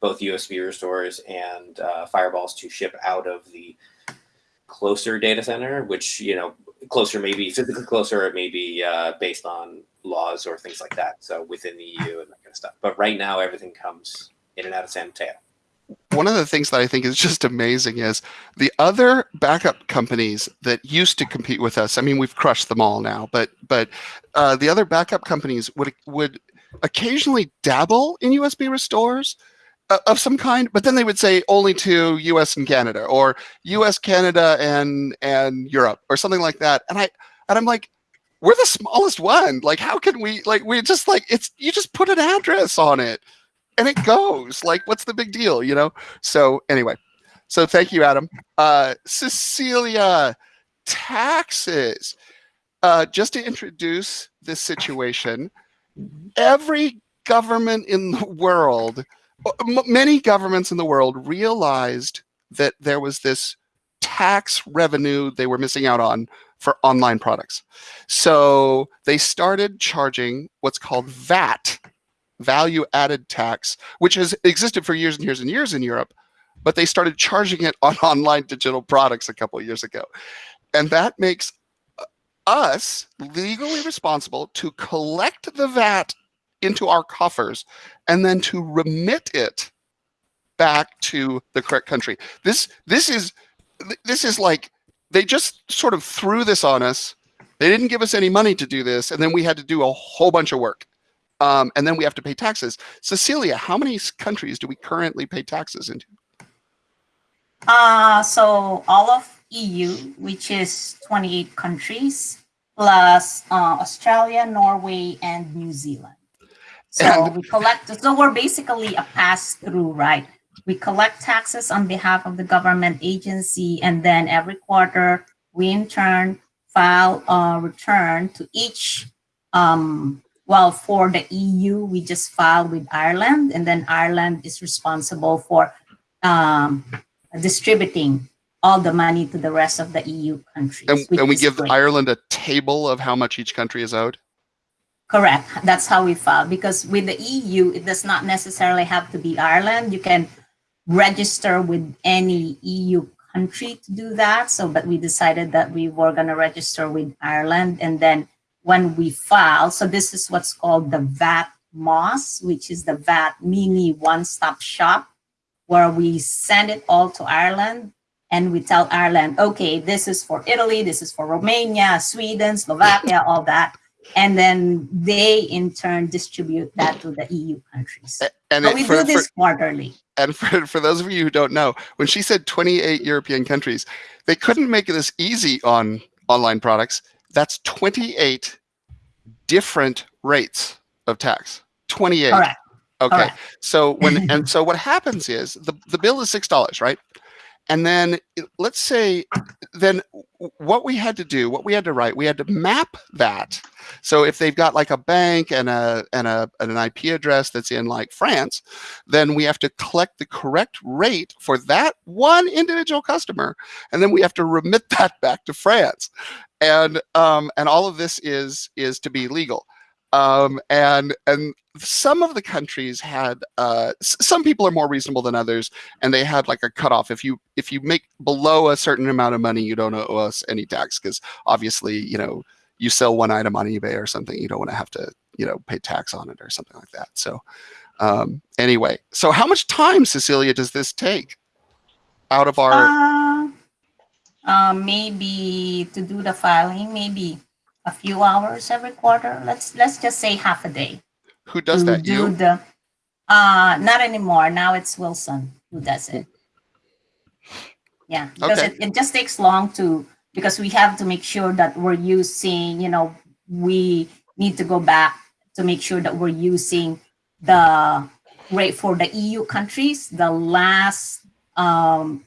both USB restores and uh, fireballs to ship out of the closer data center, which you know closer maybe physically closer, it may be uh, based on laws or things like that. So within the EU and that kind of stuff. But right now, everything comes in and out of San Mateo. One of the things that I think is just amazing is the other backup companies that used to compete with us. I mean, we've crushed them all now, but but uh, the other backup companies would would occasionally dabble in USB restores uh, of some kind, but then they would say only to US and Canada or US, Canada, and and Europe or something like that. And I and I'm like, we're the smallest one. Like, how can we like we just like it's you just put an address on it and it goes. Like, what's the big deal, you know? So anyway, so thank you, Adam. Uh, Cecilia, taxes. Uh, just to introduce this situation, every government in the world, many governments in the world realized that there was this tax revenue they were missing out on for online products. So they started charging what's called VAT, value added tax, which has existed for years and years and years in Europe, but they started charging it on online digital products a couple of years ago. And that makes uh, us legally responsible to collect the VAT into our coffers and then to remit it back to the correct country. This this is this is like they just sort of threw this on us. They didn't give us any money to do this, and then we had to do a whole bunch of work. Um, and then we have to pay taxes. Cecilia, how many countries do we currently pay taxes into? Uh, so all of EU, which is 28 countries, plus uh, Australia, Norway, and New Zealand. So And- we collect, so we're basically a pass through, right? We collect taxes on behalf of the government agency, and then every quarter, we in turn file a return to each. Um, well, for the EU, we just filed with Ireland, and then Ireland is responsible for um, distributing all the money to the rest of the EU countries. And, and we give great. Ireland a table of how much each country is owed. Correct. That's how we file because with the EU, it does not necessarily have to be Ireland. You can register with any EU country to do that. So, but we decided that we were going to register with Ireland. And then when we file, so this is what's called the VAT MOSS, which is the VAT mini one stop shop, where we send it all to Ireland and we tell Ireland, okay, this is for Italy, this is for Romania, Sweden, Slovakia, all that and then they in turn distribute that to the EU countries. And But it, we for, do for- this quarterly. and for, for those of you who don't know, when she said 28 European countries, they couldn't make this easy on online products. That's 28 different rates of tax. 28. Correct. Okay. So when and so what happens is the the bill is six dollars, right? And then let's say then what we had to do, what we had to write, we had to map that. So if they've got like a bank and a and a and an IP address that's in like France, then we have to collect the correct rate for that one individual customer, and then we have to remit that back to France. And um, and all of this is is to be legal um, and and some of the countries had uh, some people are more reasonable than others and they had like a cutoff. If you if you make below a certain amount of money you don't owe us any tax because obviously you know you sell one item on ebay or something you don't want to have to you know pay tax on it or something like that. So um, anyway so how much time cecilia does this take out of our Uh, uh, maybe to do the filing, maybe a few hours every quarter. Let's let's just say half a day. who does that do you The, uh, not anymore. Now it's Wilson who does it. Yeah, because Okay. it, it just takes long to because we have to make sure that we're using, you know, we need to go back to make sure that we're using the rate for the EU countries, the last um,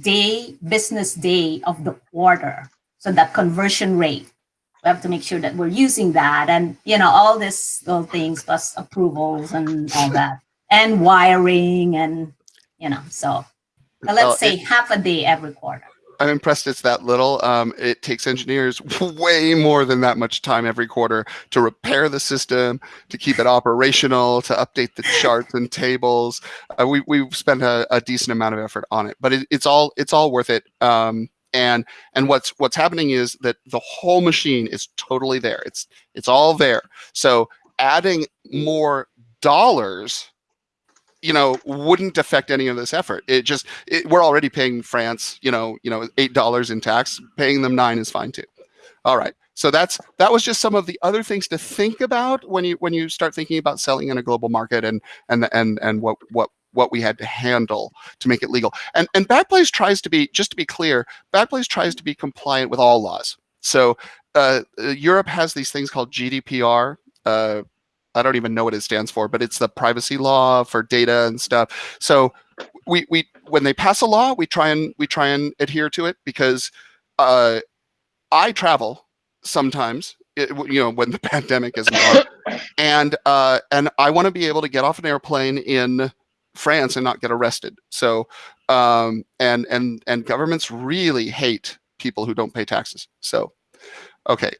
day, business day of the quarter. So that conversion rate, we have to make sure that we're using that and, you know, all these little things plus approvals and all that and wiring and, you know, so let's say it- half a day every quarter. I'm impressed it's that little. Um, it takes engineers way more than that much time every quarter to repair the system, to keep it operational, to update the charts and tables. Uh, we we've spent a, a decent amount of effort on it, but it, it's all it's all worth it. Um, and and what's what's happening is that the whole machine is totally there. It's it's all there. So adding more dollars you know wouldn't affect any of this effort it just it, we're already paying france you know you know eight dollars in tax paying them nine is fine too all right so that's that was just some of the other things to think about when you when you start thinking about selling in a global market and and and and what what what we had to handle to make it legal and and backblaze tries to be just to be clear backblaze tries to be compliant with all laws so uh, europe has these things called gdpr uh, I don't even know what it stands for, but it's the privacy law for data and stuff. So we we when they pass a law, we try and we try and adhere to it because uh, I travel sometimes. It, you know when the pandemic isn't on, and uh, and I want to be able to get off an airplane in France and not get arrested. So um, and and and governments really hate people who don't pay taxes. So okay,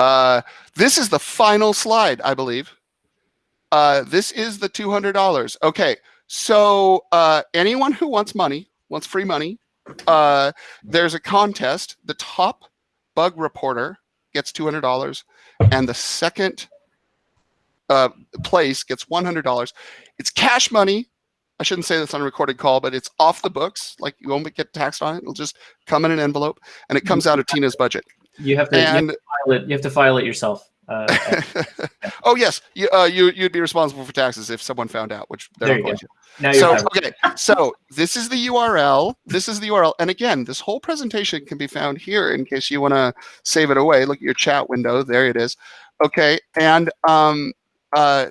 uh, this is the final slide, I believe. Uh, this is the $200. Okay, so uh, anyone who wants money, wants free money, uh, there's a contest. The top bug reporter gets $200, and the second uh, place gets $100. It's cash money. I shouldn't say this on a recorded call, but it's off the books. Like you won't get taxed on it. It'll just come in an envelope, and it comes out of Tina's budget. You have to, you have to file it. You have to file it yourself. Uh, oh yes, you, uh, you you'd be responsible for taxes if someone found out, which they're There not going go. to. So okay, so this is the URL. This is the URL, and again, this whole presentation can be found here in case you want to save it away. Look at your chat window. There it is. Okay, and um, uh,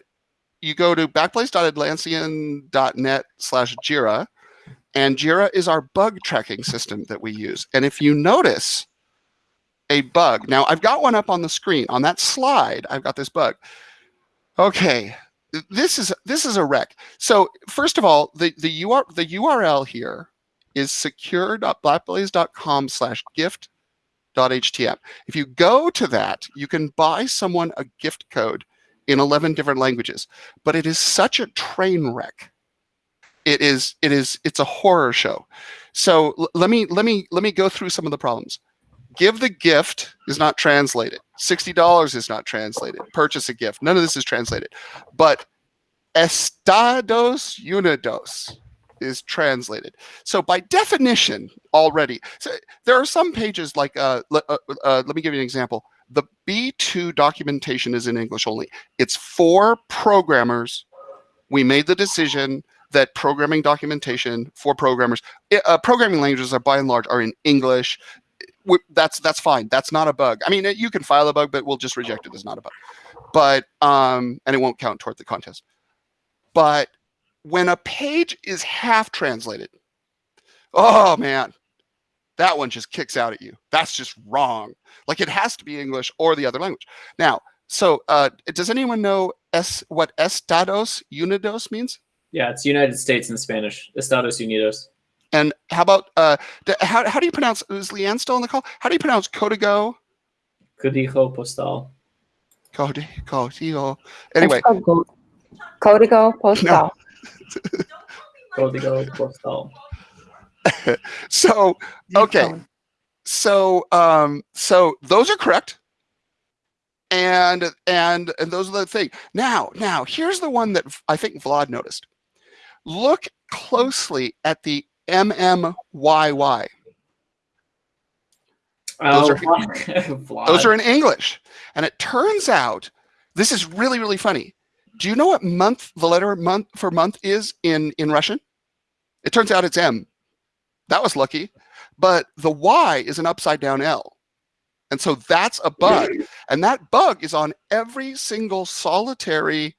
you go to backblaze.atlassian.net slash Jira, and Jira is our bug tracking system that we use. And if you notice a bug, now I've got one up on the screen on that slide. I've got this bug. Okay, this is this is a wreck. So first of all, the the UR the URL here is secure.backblaze.com slash gift.htm. If you go to that, you can buy someone a gift code in 11 different languages, but it is such a train wreck. It is it is it's a horror show. So let me let me let me go through some of the problems. Give the gift is not translated. $60 is not translated. Purchase a gift. None of this is translated. But Estados Unidos is translated. So by definition, already, so there are some pages like, uh, uh, uh, let me give you an example. The B2 documentation is in English only. It's for programmers. We made the decision that programming documentation for programmers, uh, programming languages are by and large are in English. That's that's fine. That's not a bug. I mean, uh, you can file a bug, but we'll just reject it as not a bug. But um, and it won't count toward the contest. But when a page is half translated, oh man, that one just kicks out at you. That's just wrong. Like it has to be English or the other language. Now, so uh, does anyone know S what Estados Unidos means? Yeah, it's United States in Spanish. Estados Unidos. And how about uh, how how do you pronounce? Is Leanne still on the call? How do you pronounce Código? Código postal. Código. Código. Anyway, It's called Go- Código Postal. Código postal. so okay. so um so those are correct. And and and those are the thing. Now now here's the one that i think vlad noticed. Look closely at the mmyy Those oh, are- those are in english. And it turns out this is really really funny. Do you know what month the letter month for month is in in russian? It turns out it's m that was lucky. But the y is an upside down l. And so that's a bug. And that bug is on every single solitary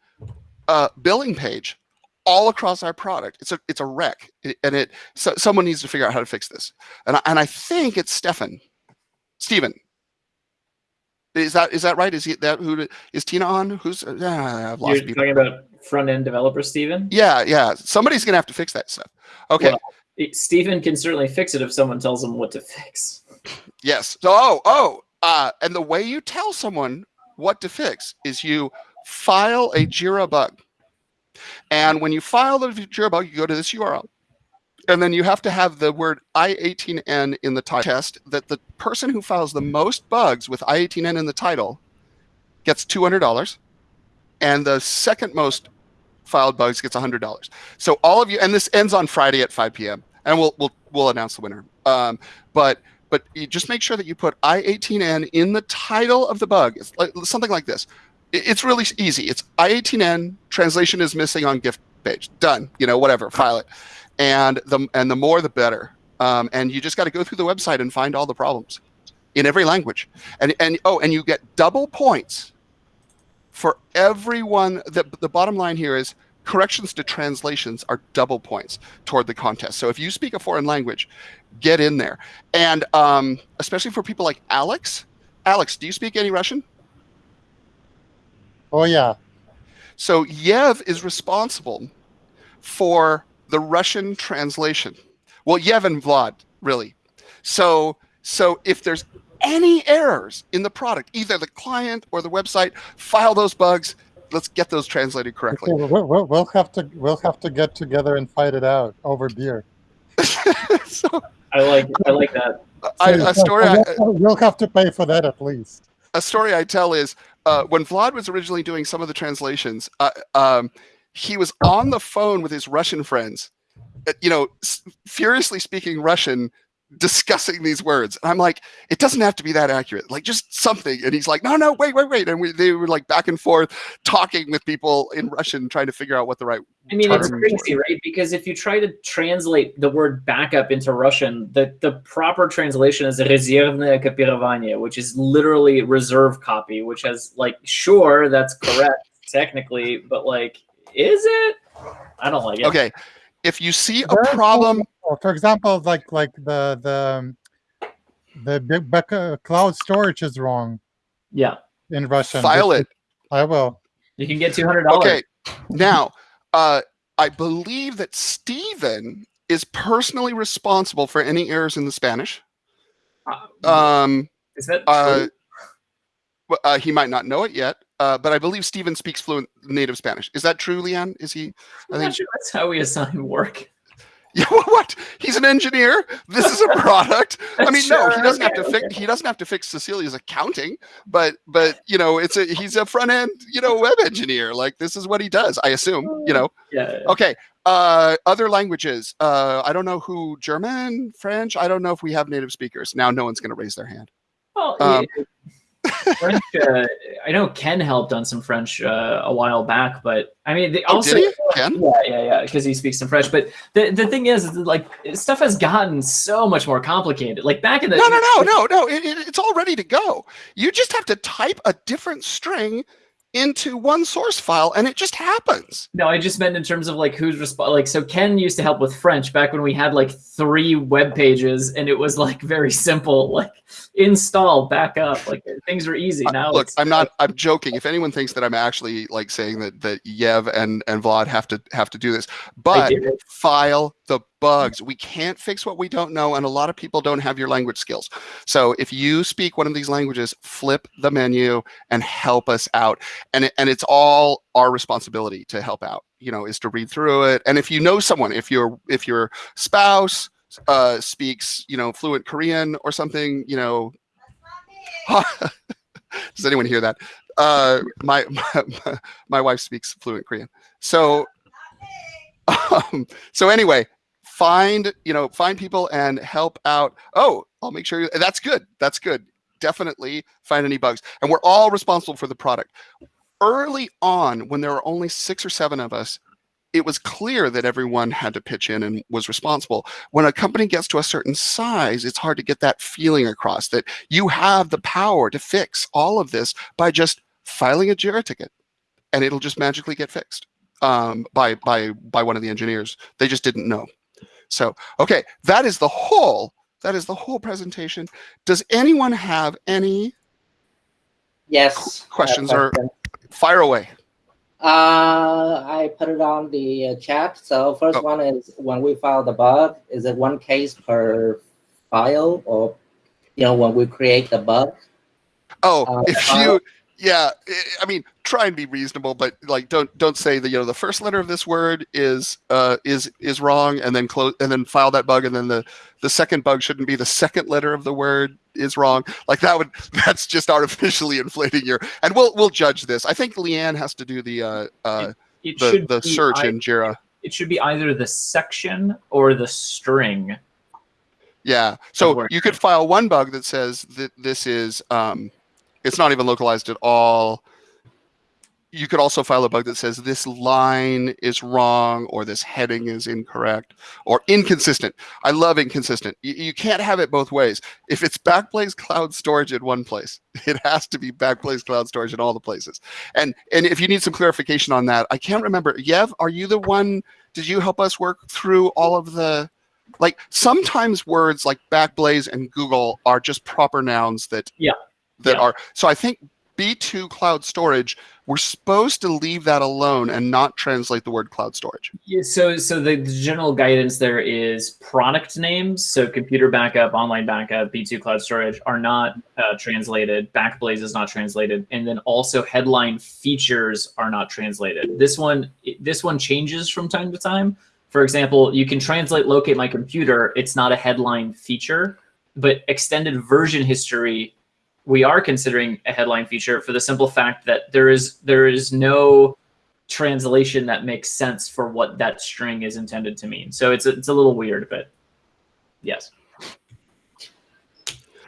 uh, billing page all across our product. It's a it's a wreck. And it so someone needs to figure out how to fix this. And I, and I think it's Stefan. Stephen is that is that right? Is he that who is Tina on? Who's uh, yeah, I've lost You're people. talking about front end developer Steven? yeah yeah. Somebody's gonna have to fix that stuff. Okay. Well, Steven can certainly fix it if someone tells him what to fix. Yes. So, oh, oh, uh, and the way you tell someone what to fix is you file a Jira bug. And when you file the Jira bug, you go to this URL. And then you have to have the word I18N in the title. Test that the person who files the most bugs with I18N in the title gets $200. And the second most filed bugs gets $100. So all of you, and this ends on Friday at 5 p.m. And we'll we'll we'll announce the winner. Um, but but just make sure that you put I18N in the title of the bug. It's like something like this. It's really easy. It's I18N translation is missing on gift page. Done. You know, whatever. File it, and the and the more the better. Um, and you just got to go through the website and find all the problems in every language. And and oh, and you get double points for everyone. The the bottom line here is corrections to translations are double points toward the contest. So if you speak a foreign language, get in there. And um, especially for people like Alex. Alex, do you speak any Russian? Oh yeah. So Yev is responsible for the Russian translation. Well, Yev and Vlad, really. So so if there's any errors in the product, either the client or the website, file those bugs. Let's get those translated correctly. Okay, we'll, we'll, we'll have to we'll have to get together and fight it out over beer. so I like I like that. I, So- a story I, we'll, we'll have to pay for that at least. a story I tell is uh, when Vlad was originally doing some of the translations, uh, um, he was on the phone with his Russian friends, uh, you know, s- furiously speaking Russian, discussing these words. And I'm like, it doesn't have to be that accurate, like just something. And he's like, no, no, wait, wait, wait. And we, they were like back and forth talking with people in Russian, trying to figure out what the right. I mean, it's terms crazy, right? Because if you try to translate the word backup into Russian, the, the proper translation is резервное копирование, which is literally reserve copy, which has like, sure, that's correct technically, but like, is it? I don't like it. Okay. If you see a problem, For example, like like the the the big back, uh, cloud storage is wrong Yeah. in Russian. file This it. is- I will. You can get two hundred dollars. Okay. Now, uh, I believe that Stephen is personally responsible for any errors in the Spanish. Um, is that uh, true? w- uh, he might not know it yet, uh, but I believe Stephen speaks fluent native Spanish. Is that true, Leanne? Is he? I I'm think. not sure that's how we assign work. Yeah. What? He's an engineer. This is a product. I mean, no, he doesn't have to okay, fix. He doesn't have to fix Cecilia's accounting, but but you know, it's a he's a front end you know web engineer. Like this is what he does. I assume. You know. Yeah. Okay. Uh, other languages. Uh, I don't know who German, French. I don't know if we have native speakers. Now, no one's going to raise their hand. Well, Um, yeah, French. Uh, I know Ken helped on some French uh, a while back, but I mean, they Oh, also did he? Ken? yeah, yeah, yeah, because he speaks some French. But the the thing is, is like stuff has gotten so much more complicated. Like back in the No, no, no, no, no. It, it, it's all ready to go. You just have to type a different string into one source file, and it just happens. No, I just meant in terms of like who's resp- like so Ken used to help with French back when we had like three web pages and it was like very simple, like install, back up, like things were easy. Now Uh, Look, it's I'm not. I'm joking. If anyone thinks that I'm actually like saying that that Yev and and Vlad have to have to do this, but file the bugs. We can't fix what we don't know, and a lot of people don't have your language skills. So if you speak one of these languages, flip the menu and help us out. And it, and it's all our responsibility to help out. You know, is to read through it. And if you know someone, if your if your spouse uh, speaks, you know, fluent Korean or something, you know. Does anyone hear that? Uh, my, my my wife speaks fluent Korean. So um, so anyway, find you know find people and help out. Oh, I'll make sure you, that's good. That's good. Definitely find any bugs, and we're all responsible for the product. Early on, when there were only six or seven of us, it was clear that everyone had to pitch in and was responsible. When a company gets to a certain size, it's hard to get that feeling across that you have the power to fix all of this by just filing a Jira ticket, and it'll just magically get fixed um, by by by one of the engineers. They just didn't know. So okay, that is the whole that is the whole presentation. Does anyone have any Yes. questions or fire away? Uh, I put it on the uh, chat. So first Oh. one is when we file the bug, is it one case per file or, you know, when we create the bug? Oh, Uh, if uh, you, yeah, I mean, try and be reasonable, but like, don't don't say that you know the first letter of this word is uh is is wrong, and then close and then file that bug, and then the the second bug shouldn't be the second letter of the word is wrong. Like that would that's just artificially inflating your. And we'll we'll judge this. I think Leanne has to do the uh uh it the should the search in Jira. it should be either the section or the string. Yeah. So you could file one bug that says that this is um, it's not even localized at all. You could also file a bug that says this line is wrong or this heading is incorrect or inconsistent. I love inconsistent. You, you can't have it both ways. If it's Backblaze Cloud Storage in one place, it has to be Backblaze Cloud Storage in all the places. And and if you need some clarification on that, I can't remember. Yev, are you the one? Did you help us work through all of the? like sometimes words like backblaze and google are just proper nouns that Yeah. that Yeah. are so i think b2 cloud storage we're supposed to leave that alone and not translate the word cloud storage Yeah, so so the, the general guidance there is product names. So computer backup, online backup, B2 cloud storage are not uh, translated. Backblaze is not translated, and then also headline features are not translated. This one this one changes from time to time. For example, you can translate locate my computer. It's not a headline feature, but extended version history we are considering a headline feature for the simple fact that there is there is no translation that makes sense for what that string is intended to mean. So it's a, it's a little weird, but yes.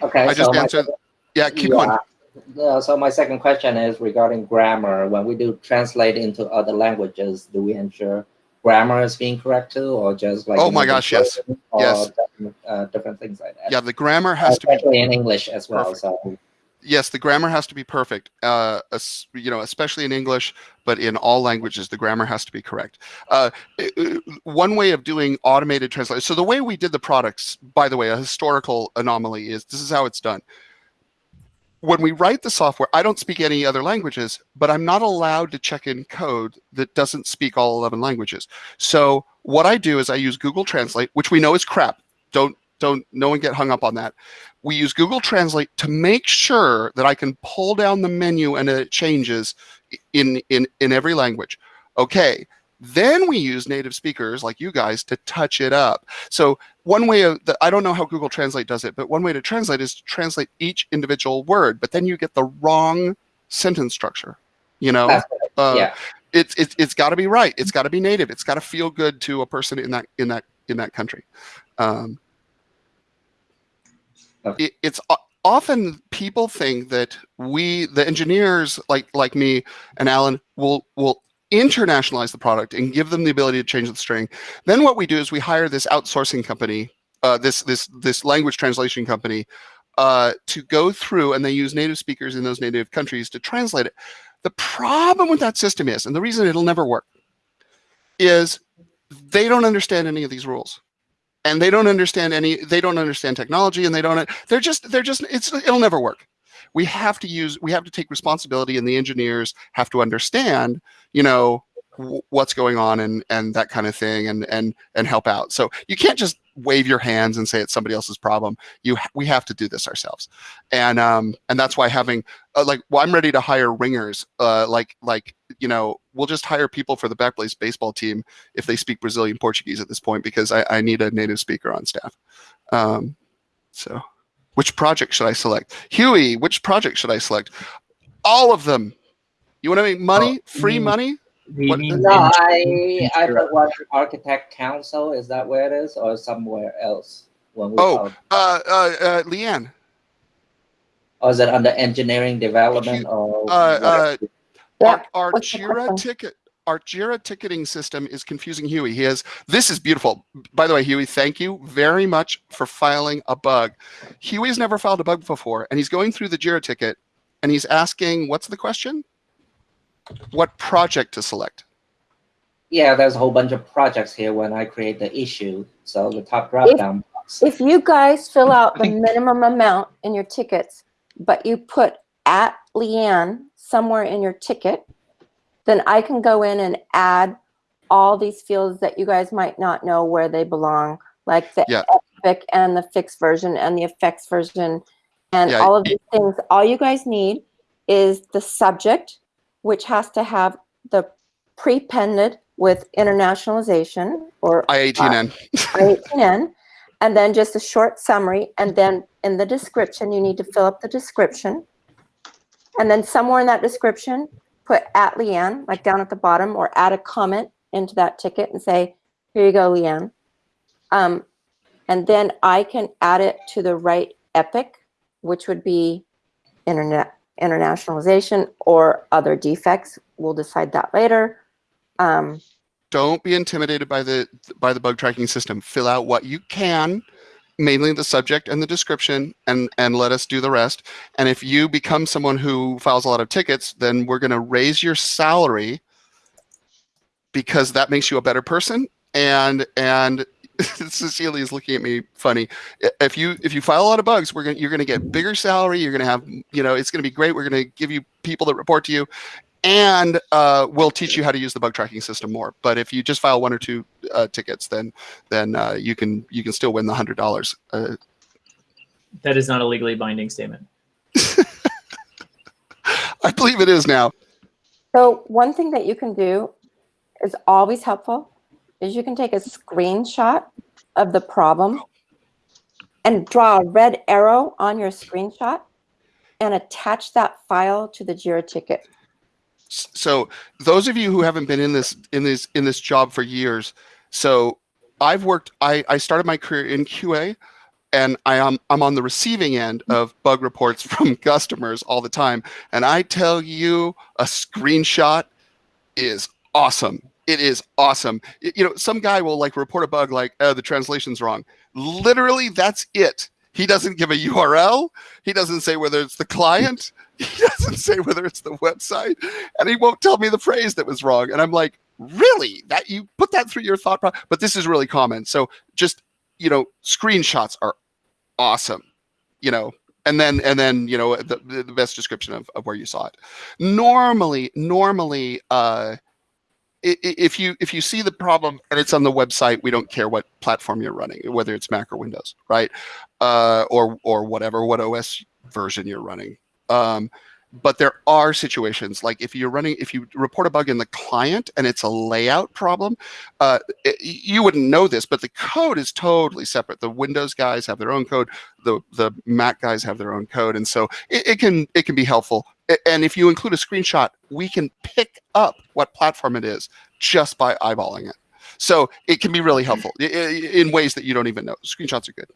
Okay. I just so my answered. Yeah, keep going. yeah. Yeah, so my second question is regarding grammar. When we do translate into other languages, do we ensure grammar is being correct too, or just like Oh my gosh, yes. or Yes. different, uh, different things like that? Yeah, the grammar has to be Especially in English as well. perfect. So yes, the grammar has to be perfect. Uh, you know, especially in English, but in all languages, the grammar has to be correct. Uh, i- i- one way of doing automated translation. So the way we did the products, by the way, a historical anomaly is this is how it's done. When we write the software, I don't speak any other languages, but I'm not allowed to check in code that doesn't speak all 11 languages. So what I do is I use Google Translate, which we know is crap. Don't don't no one get hung up on that we use Google Translate to make sure that I can pull down the menu and it changes in, in, in every language. Okay, then we use native speakers like you guys to touch it up. So one way of, the, I don't know how Google Translate does it, but one way to translate is to translate each individual word, but then you get the wrong sentence structure, you know? Uh, yeah. it's it's it's got to be right. It's got to be native. It's got to feel good to a person in that in that in that country. Um, Okay. it, it's often people think that we, the engineers like like me and Alan, will will internationalize the product and give them the ability to change the string. Then what we do is we hire this outsourcing company, uh, this this this language translation company, uh, to go through and they use native speakers in those native countries to translate it. The problem with that system is, and the reason it'll never work, is they don't understand any of these rules and they don't understand any they don't understand technology and they don't they're just they're just it's it'll never work. We have to use we have to take responsibility and the engineers have to understand you know what's going on and and that kind of thing and and and help out. So you can't just wave your hands and say it's somebody else's problem. You we have to do this ourselves. And um and that's why having uh, like well i'm ready to hire ringers uh like like you know we'll just hire people for the backblaze baseball team if they speak brazilian portuguese at this point because i, I need a native speaker on staff. Um so which project should i select? Huey which project should i select? All of them. You want to make money? Free mean- money Do you What- mean No, I I put what architect council is that where it is or somewhere else when we Oh, uh uh, uh leanne or is it under engineering development or uh, what? uh Yeah, our, our Jira ticket our Jira ticketing system is confusing Huey. He has this is beautiful. By the way, Huey, thank you very much for filing a bug. Huey's never filed a bug before, and he's going through the Jira ticket and he's asking, what's the question? What project to select? yeah there's a whole bunch of projects here when I create the issue so the top drop If- down box If you guys fill out the minimum amount in your tickets, but you put at Leanne somewhere in your ticket, then I can go in and add all these fields that you guys might not know where they belong, like the Yeah. epic and the fixed version and the effects version and Yeah, all of these things. All you guys need is the subject, which has to have the prepended with internationalization or I18N. I-18N, and then just a short summary, and then in the description, you need to fill up the description. And then somewhere in that description, put at Leanne, like down at the bottom, or add a comment into that ticket and say, here you go, Leanne. Um, and then I can add it to the right epic, which would be internet internationalization or other defects. We'll decide that later. Um, Don't be intimidated by the by the bug tracking system. Fill out what you can, mainly the subject and the description, and and let us do the rest. And if you become someone who files a lot of tickets, then we're going to raise your salary because that makes you a better person. And and Cecilia is looking at me funny. If you if you file a lot of bugs, we're gonna you're gonna get bigger salary. You're gonna have you know it's gonna be great. We're gonna give you people that report to you, and uh, we'll teach you how to use the bug tracking system more. But if you just file one or two uh, tickets, then then uh, you can you can still win the hundred dollars. Uh, That is not a legally binding statement. I believe it is now. So one thing that you can do is always helpful is you can take a screenshot of the problem and draw a red arrow on your screenshot and attach that file to the JIRA ticket. So those of you who haven't been in this in this in this job for years, so I've worked. I I started my career in QA, and I am I'm on the receiving end of bug reports from customers all the time. And I tell you, a screenshot is awesome. It is awesome. Y- You know, some guy will like report a bug like, "Oh, the translation's wrong." Literally, that's it. He doesn't give a URL. He doesn't say whether it's the client. He doesn't say whether it's the website, and he won't tell me the phrase that was wrong. And I'm like, really? That you put that through your thought process? But this is really common. So just you know, screenshots are awesome. You know, and then and then you know the, the best description of, of where you saw it. Normally, normally, uh, if you if you see the problem and it's on the website, we don't care what platform you're running, whether it's Mac or Windows, right? Uh, or or whatever, what OS version you're running. Um, but there are situations like if you're running, if you report a bug in the client and it's a layout problem, uh, it- you wouldn't know this, but the code is totally separate. The Windows guys have their own code, the the Mac guys have their own code, and so it, it can it can be helpful. A- And if you include a screenshot, we can pick up what platform it is just by eyeballing it. So it can be really helpful i- i- in ways that you don't even know. Screenshots are good.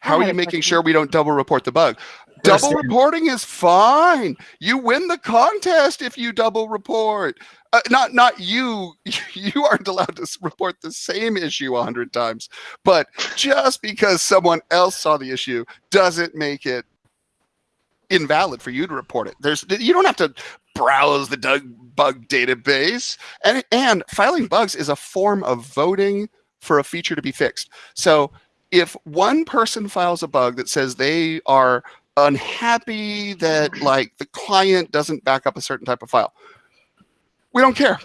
How are you making question. sure we don't double report the bug? Double reporting is fine. You win the contest if you double report. Uh, not not you. You aren't allowed to report the same issue a hundred times. But just because someone else saw the issue doesn't make it invalid for you to report it. There's you don't have to browse the Doug bug database. And and filing bugs is a form of voting for a feature to be fixed. So if one person files a bug that says they are unhappy that like the client doesn't back up a certain type of file, we don't care.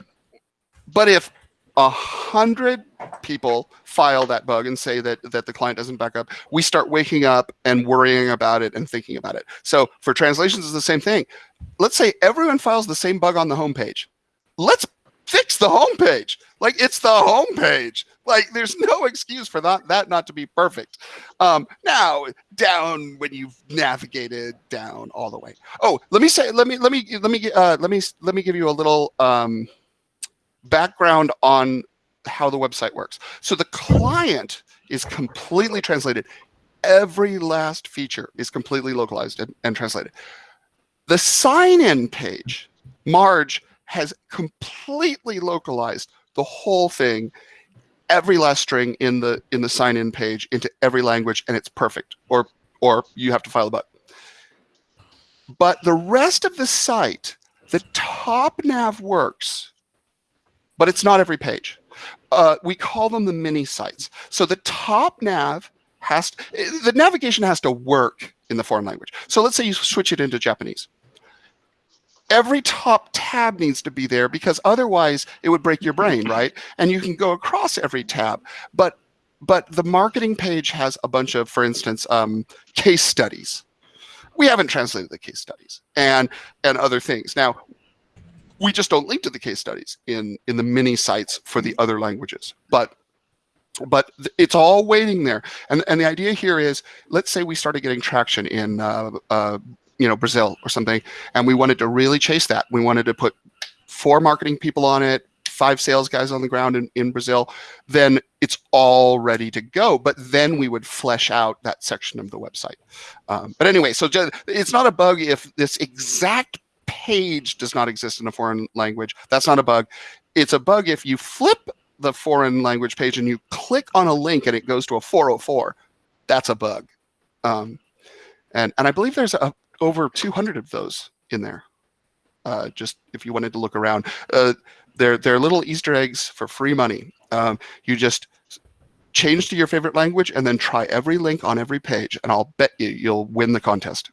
But if a hundred people file that bug and say that that the client doesn't back up, we start waking up and worrying about it and thinking about it. So for translations, it's the same thing. Let's say everyone files the same bug on the homepage. Let's fix the homepage. Like it's the homepage. Like there's no excuse for that that not to be perfect. Um, now down when you've navigated down all the way. Oh, let me say let me let me let me uh, let me let me give you a little um, background on how the website works. So the client is completely translated. Every last feature is completely localized and, and translated. The sign-in page, Marge has completely localized the whole thing, every last string in the in the sign-in page into every language, and it's perfect. Or or you have to file a bug. But the rest of the site, the top nav works, but it's not every page. Uh, we call them the mini sites. So the top nav has to, the navigation has to work in the foreign language. So let's say you switch it into Japanese. Every top tab needs to be there because otherwise it would break your brain, right? And you can go across every tab, but but the marketing page has a bunch of, for instance, um, case studies. We haven't translated the case studies and and other things. Now we just don't link to the case studies in in the mini sites for the other languages. But but it's all waiting there. And and the idea here is let's say we started getting traction in uh, uh, you know brazil or something and we wanted to really chase that. We wanted to put four marketing people on it five sales guys on the ground in, in brazil then it's all ready to go. But then we would flesh out that section of the website. Um, but anyway so just, it's not a bug if this exact page does not exist in a foreign language. That's not a bug. It's a bug if you flip the foreign language page and you click on a link and it goes to a 404. That's a bug. Um, and and I believe there's a, over 200 of those in there. Uh, just if you wanted to look around, uh, they're they're little Easter eggs for free money. Um, you just change to your favorite language and then try every link on every page, and I'll bet you you'll win the contest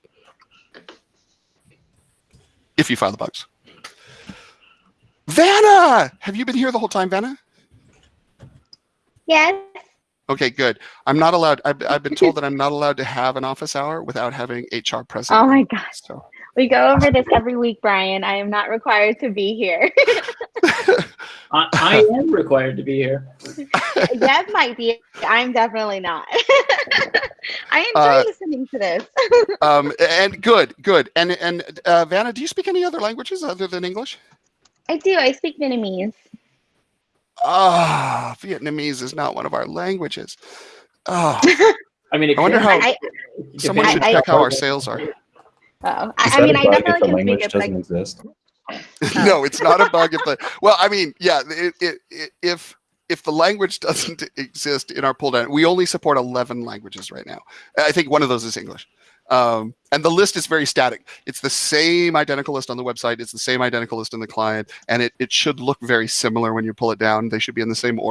if you file the bugs. Vanna, have you been here the whole time, Vanna? Yes. Okay, good. I'm not allowed. I've, I've been told that I'm not allowed to have an office hour without having HR present. Oh my gosh. So We go over this every week, Brian. I am not required to be here. I, I am required to be here. Jeff might be. I'm definitely not. I enjoy Uh, listening to this. Um, and good, good. And and uh, Vanna, do you speak any other languages other than English? I do. I speak Vietnamese. Ah, Vietnamese is not one of our languages. Oh, I mean, I wonder how I, someone I- should I- check how our sales are. Oh, I, I mean, a I bug if definitely the can speak language it. Doesn't exist? no, it's not a bug if the well, I mean, yeah, it, it, it, if if the language doesn't exist in our pull down, we only support 11 languages right now. I think one of those is English. Um, and the list is very static. It's the same identical list on the website. It's the same identical list in the client, and it, it should look very similar when you pull it down. They should be in the same order.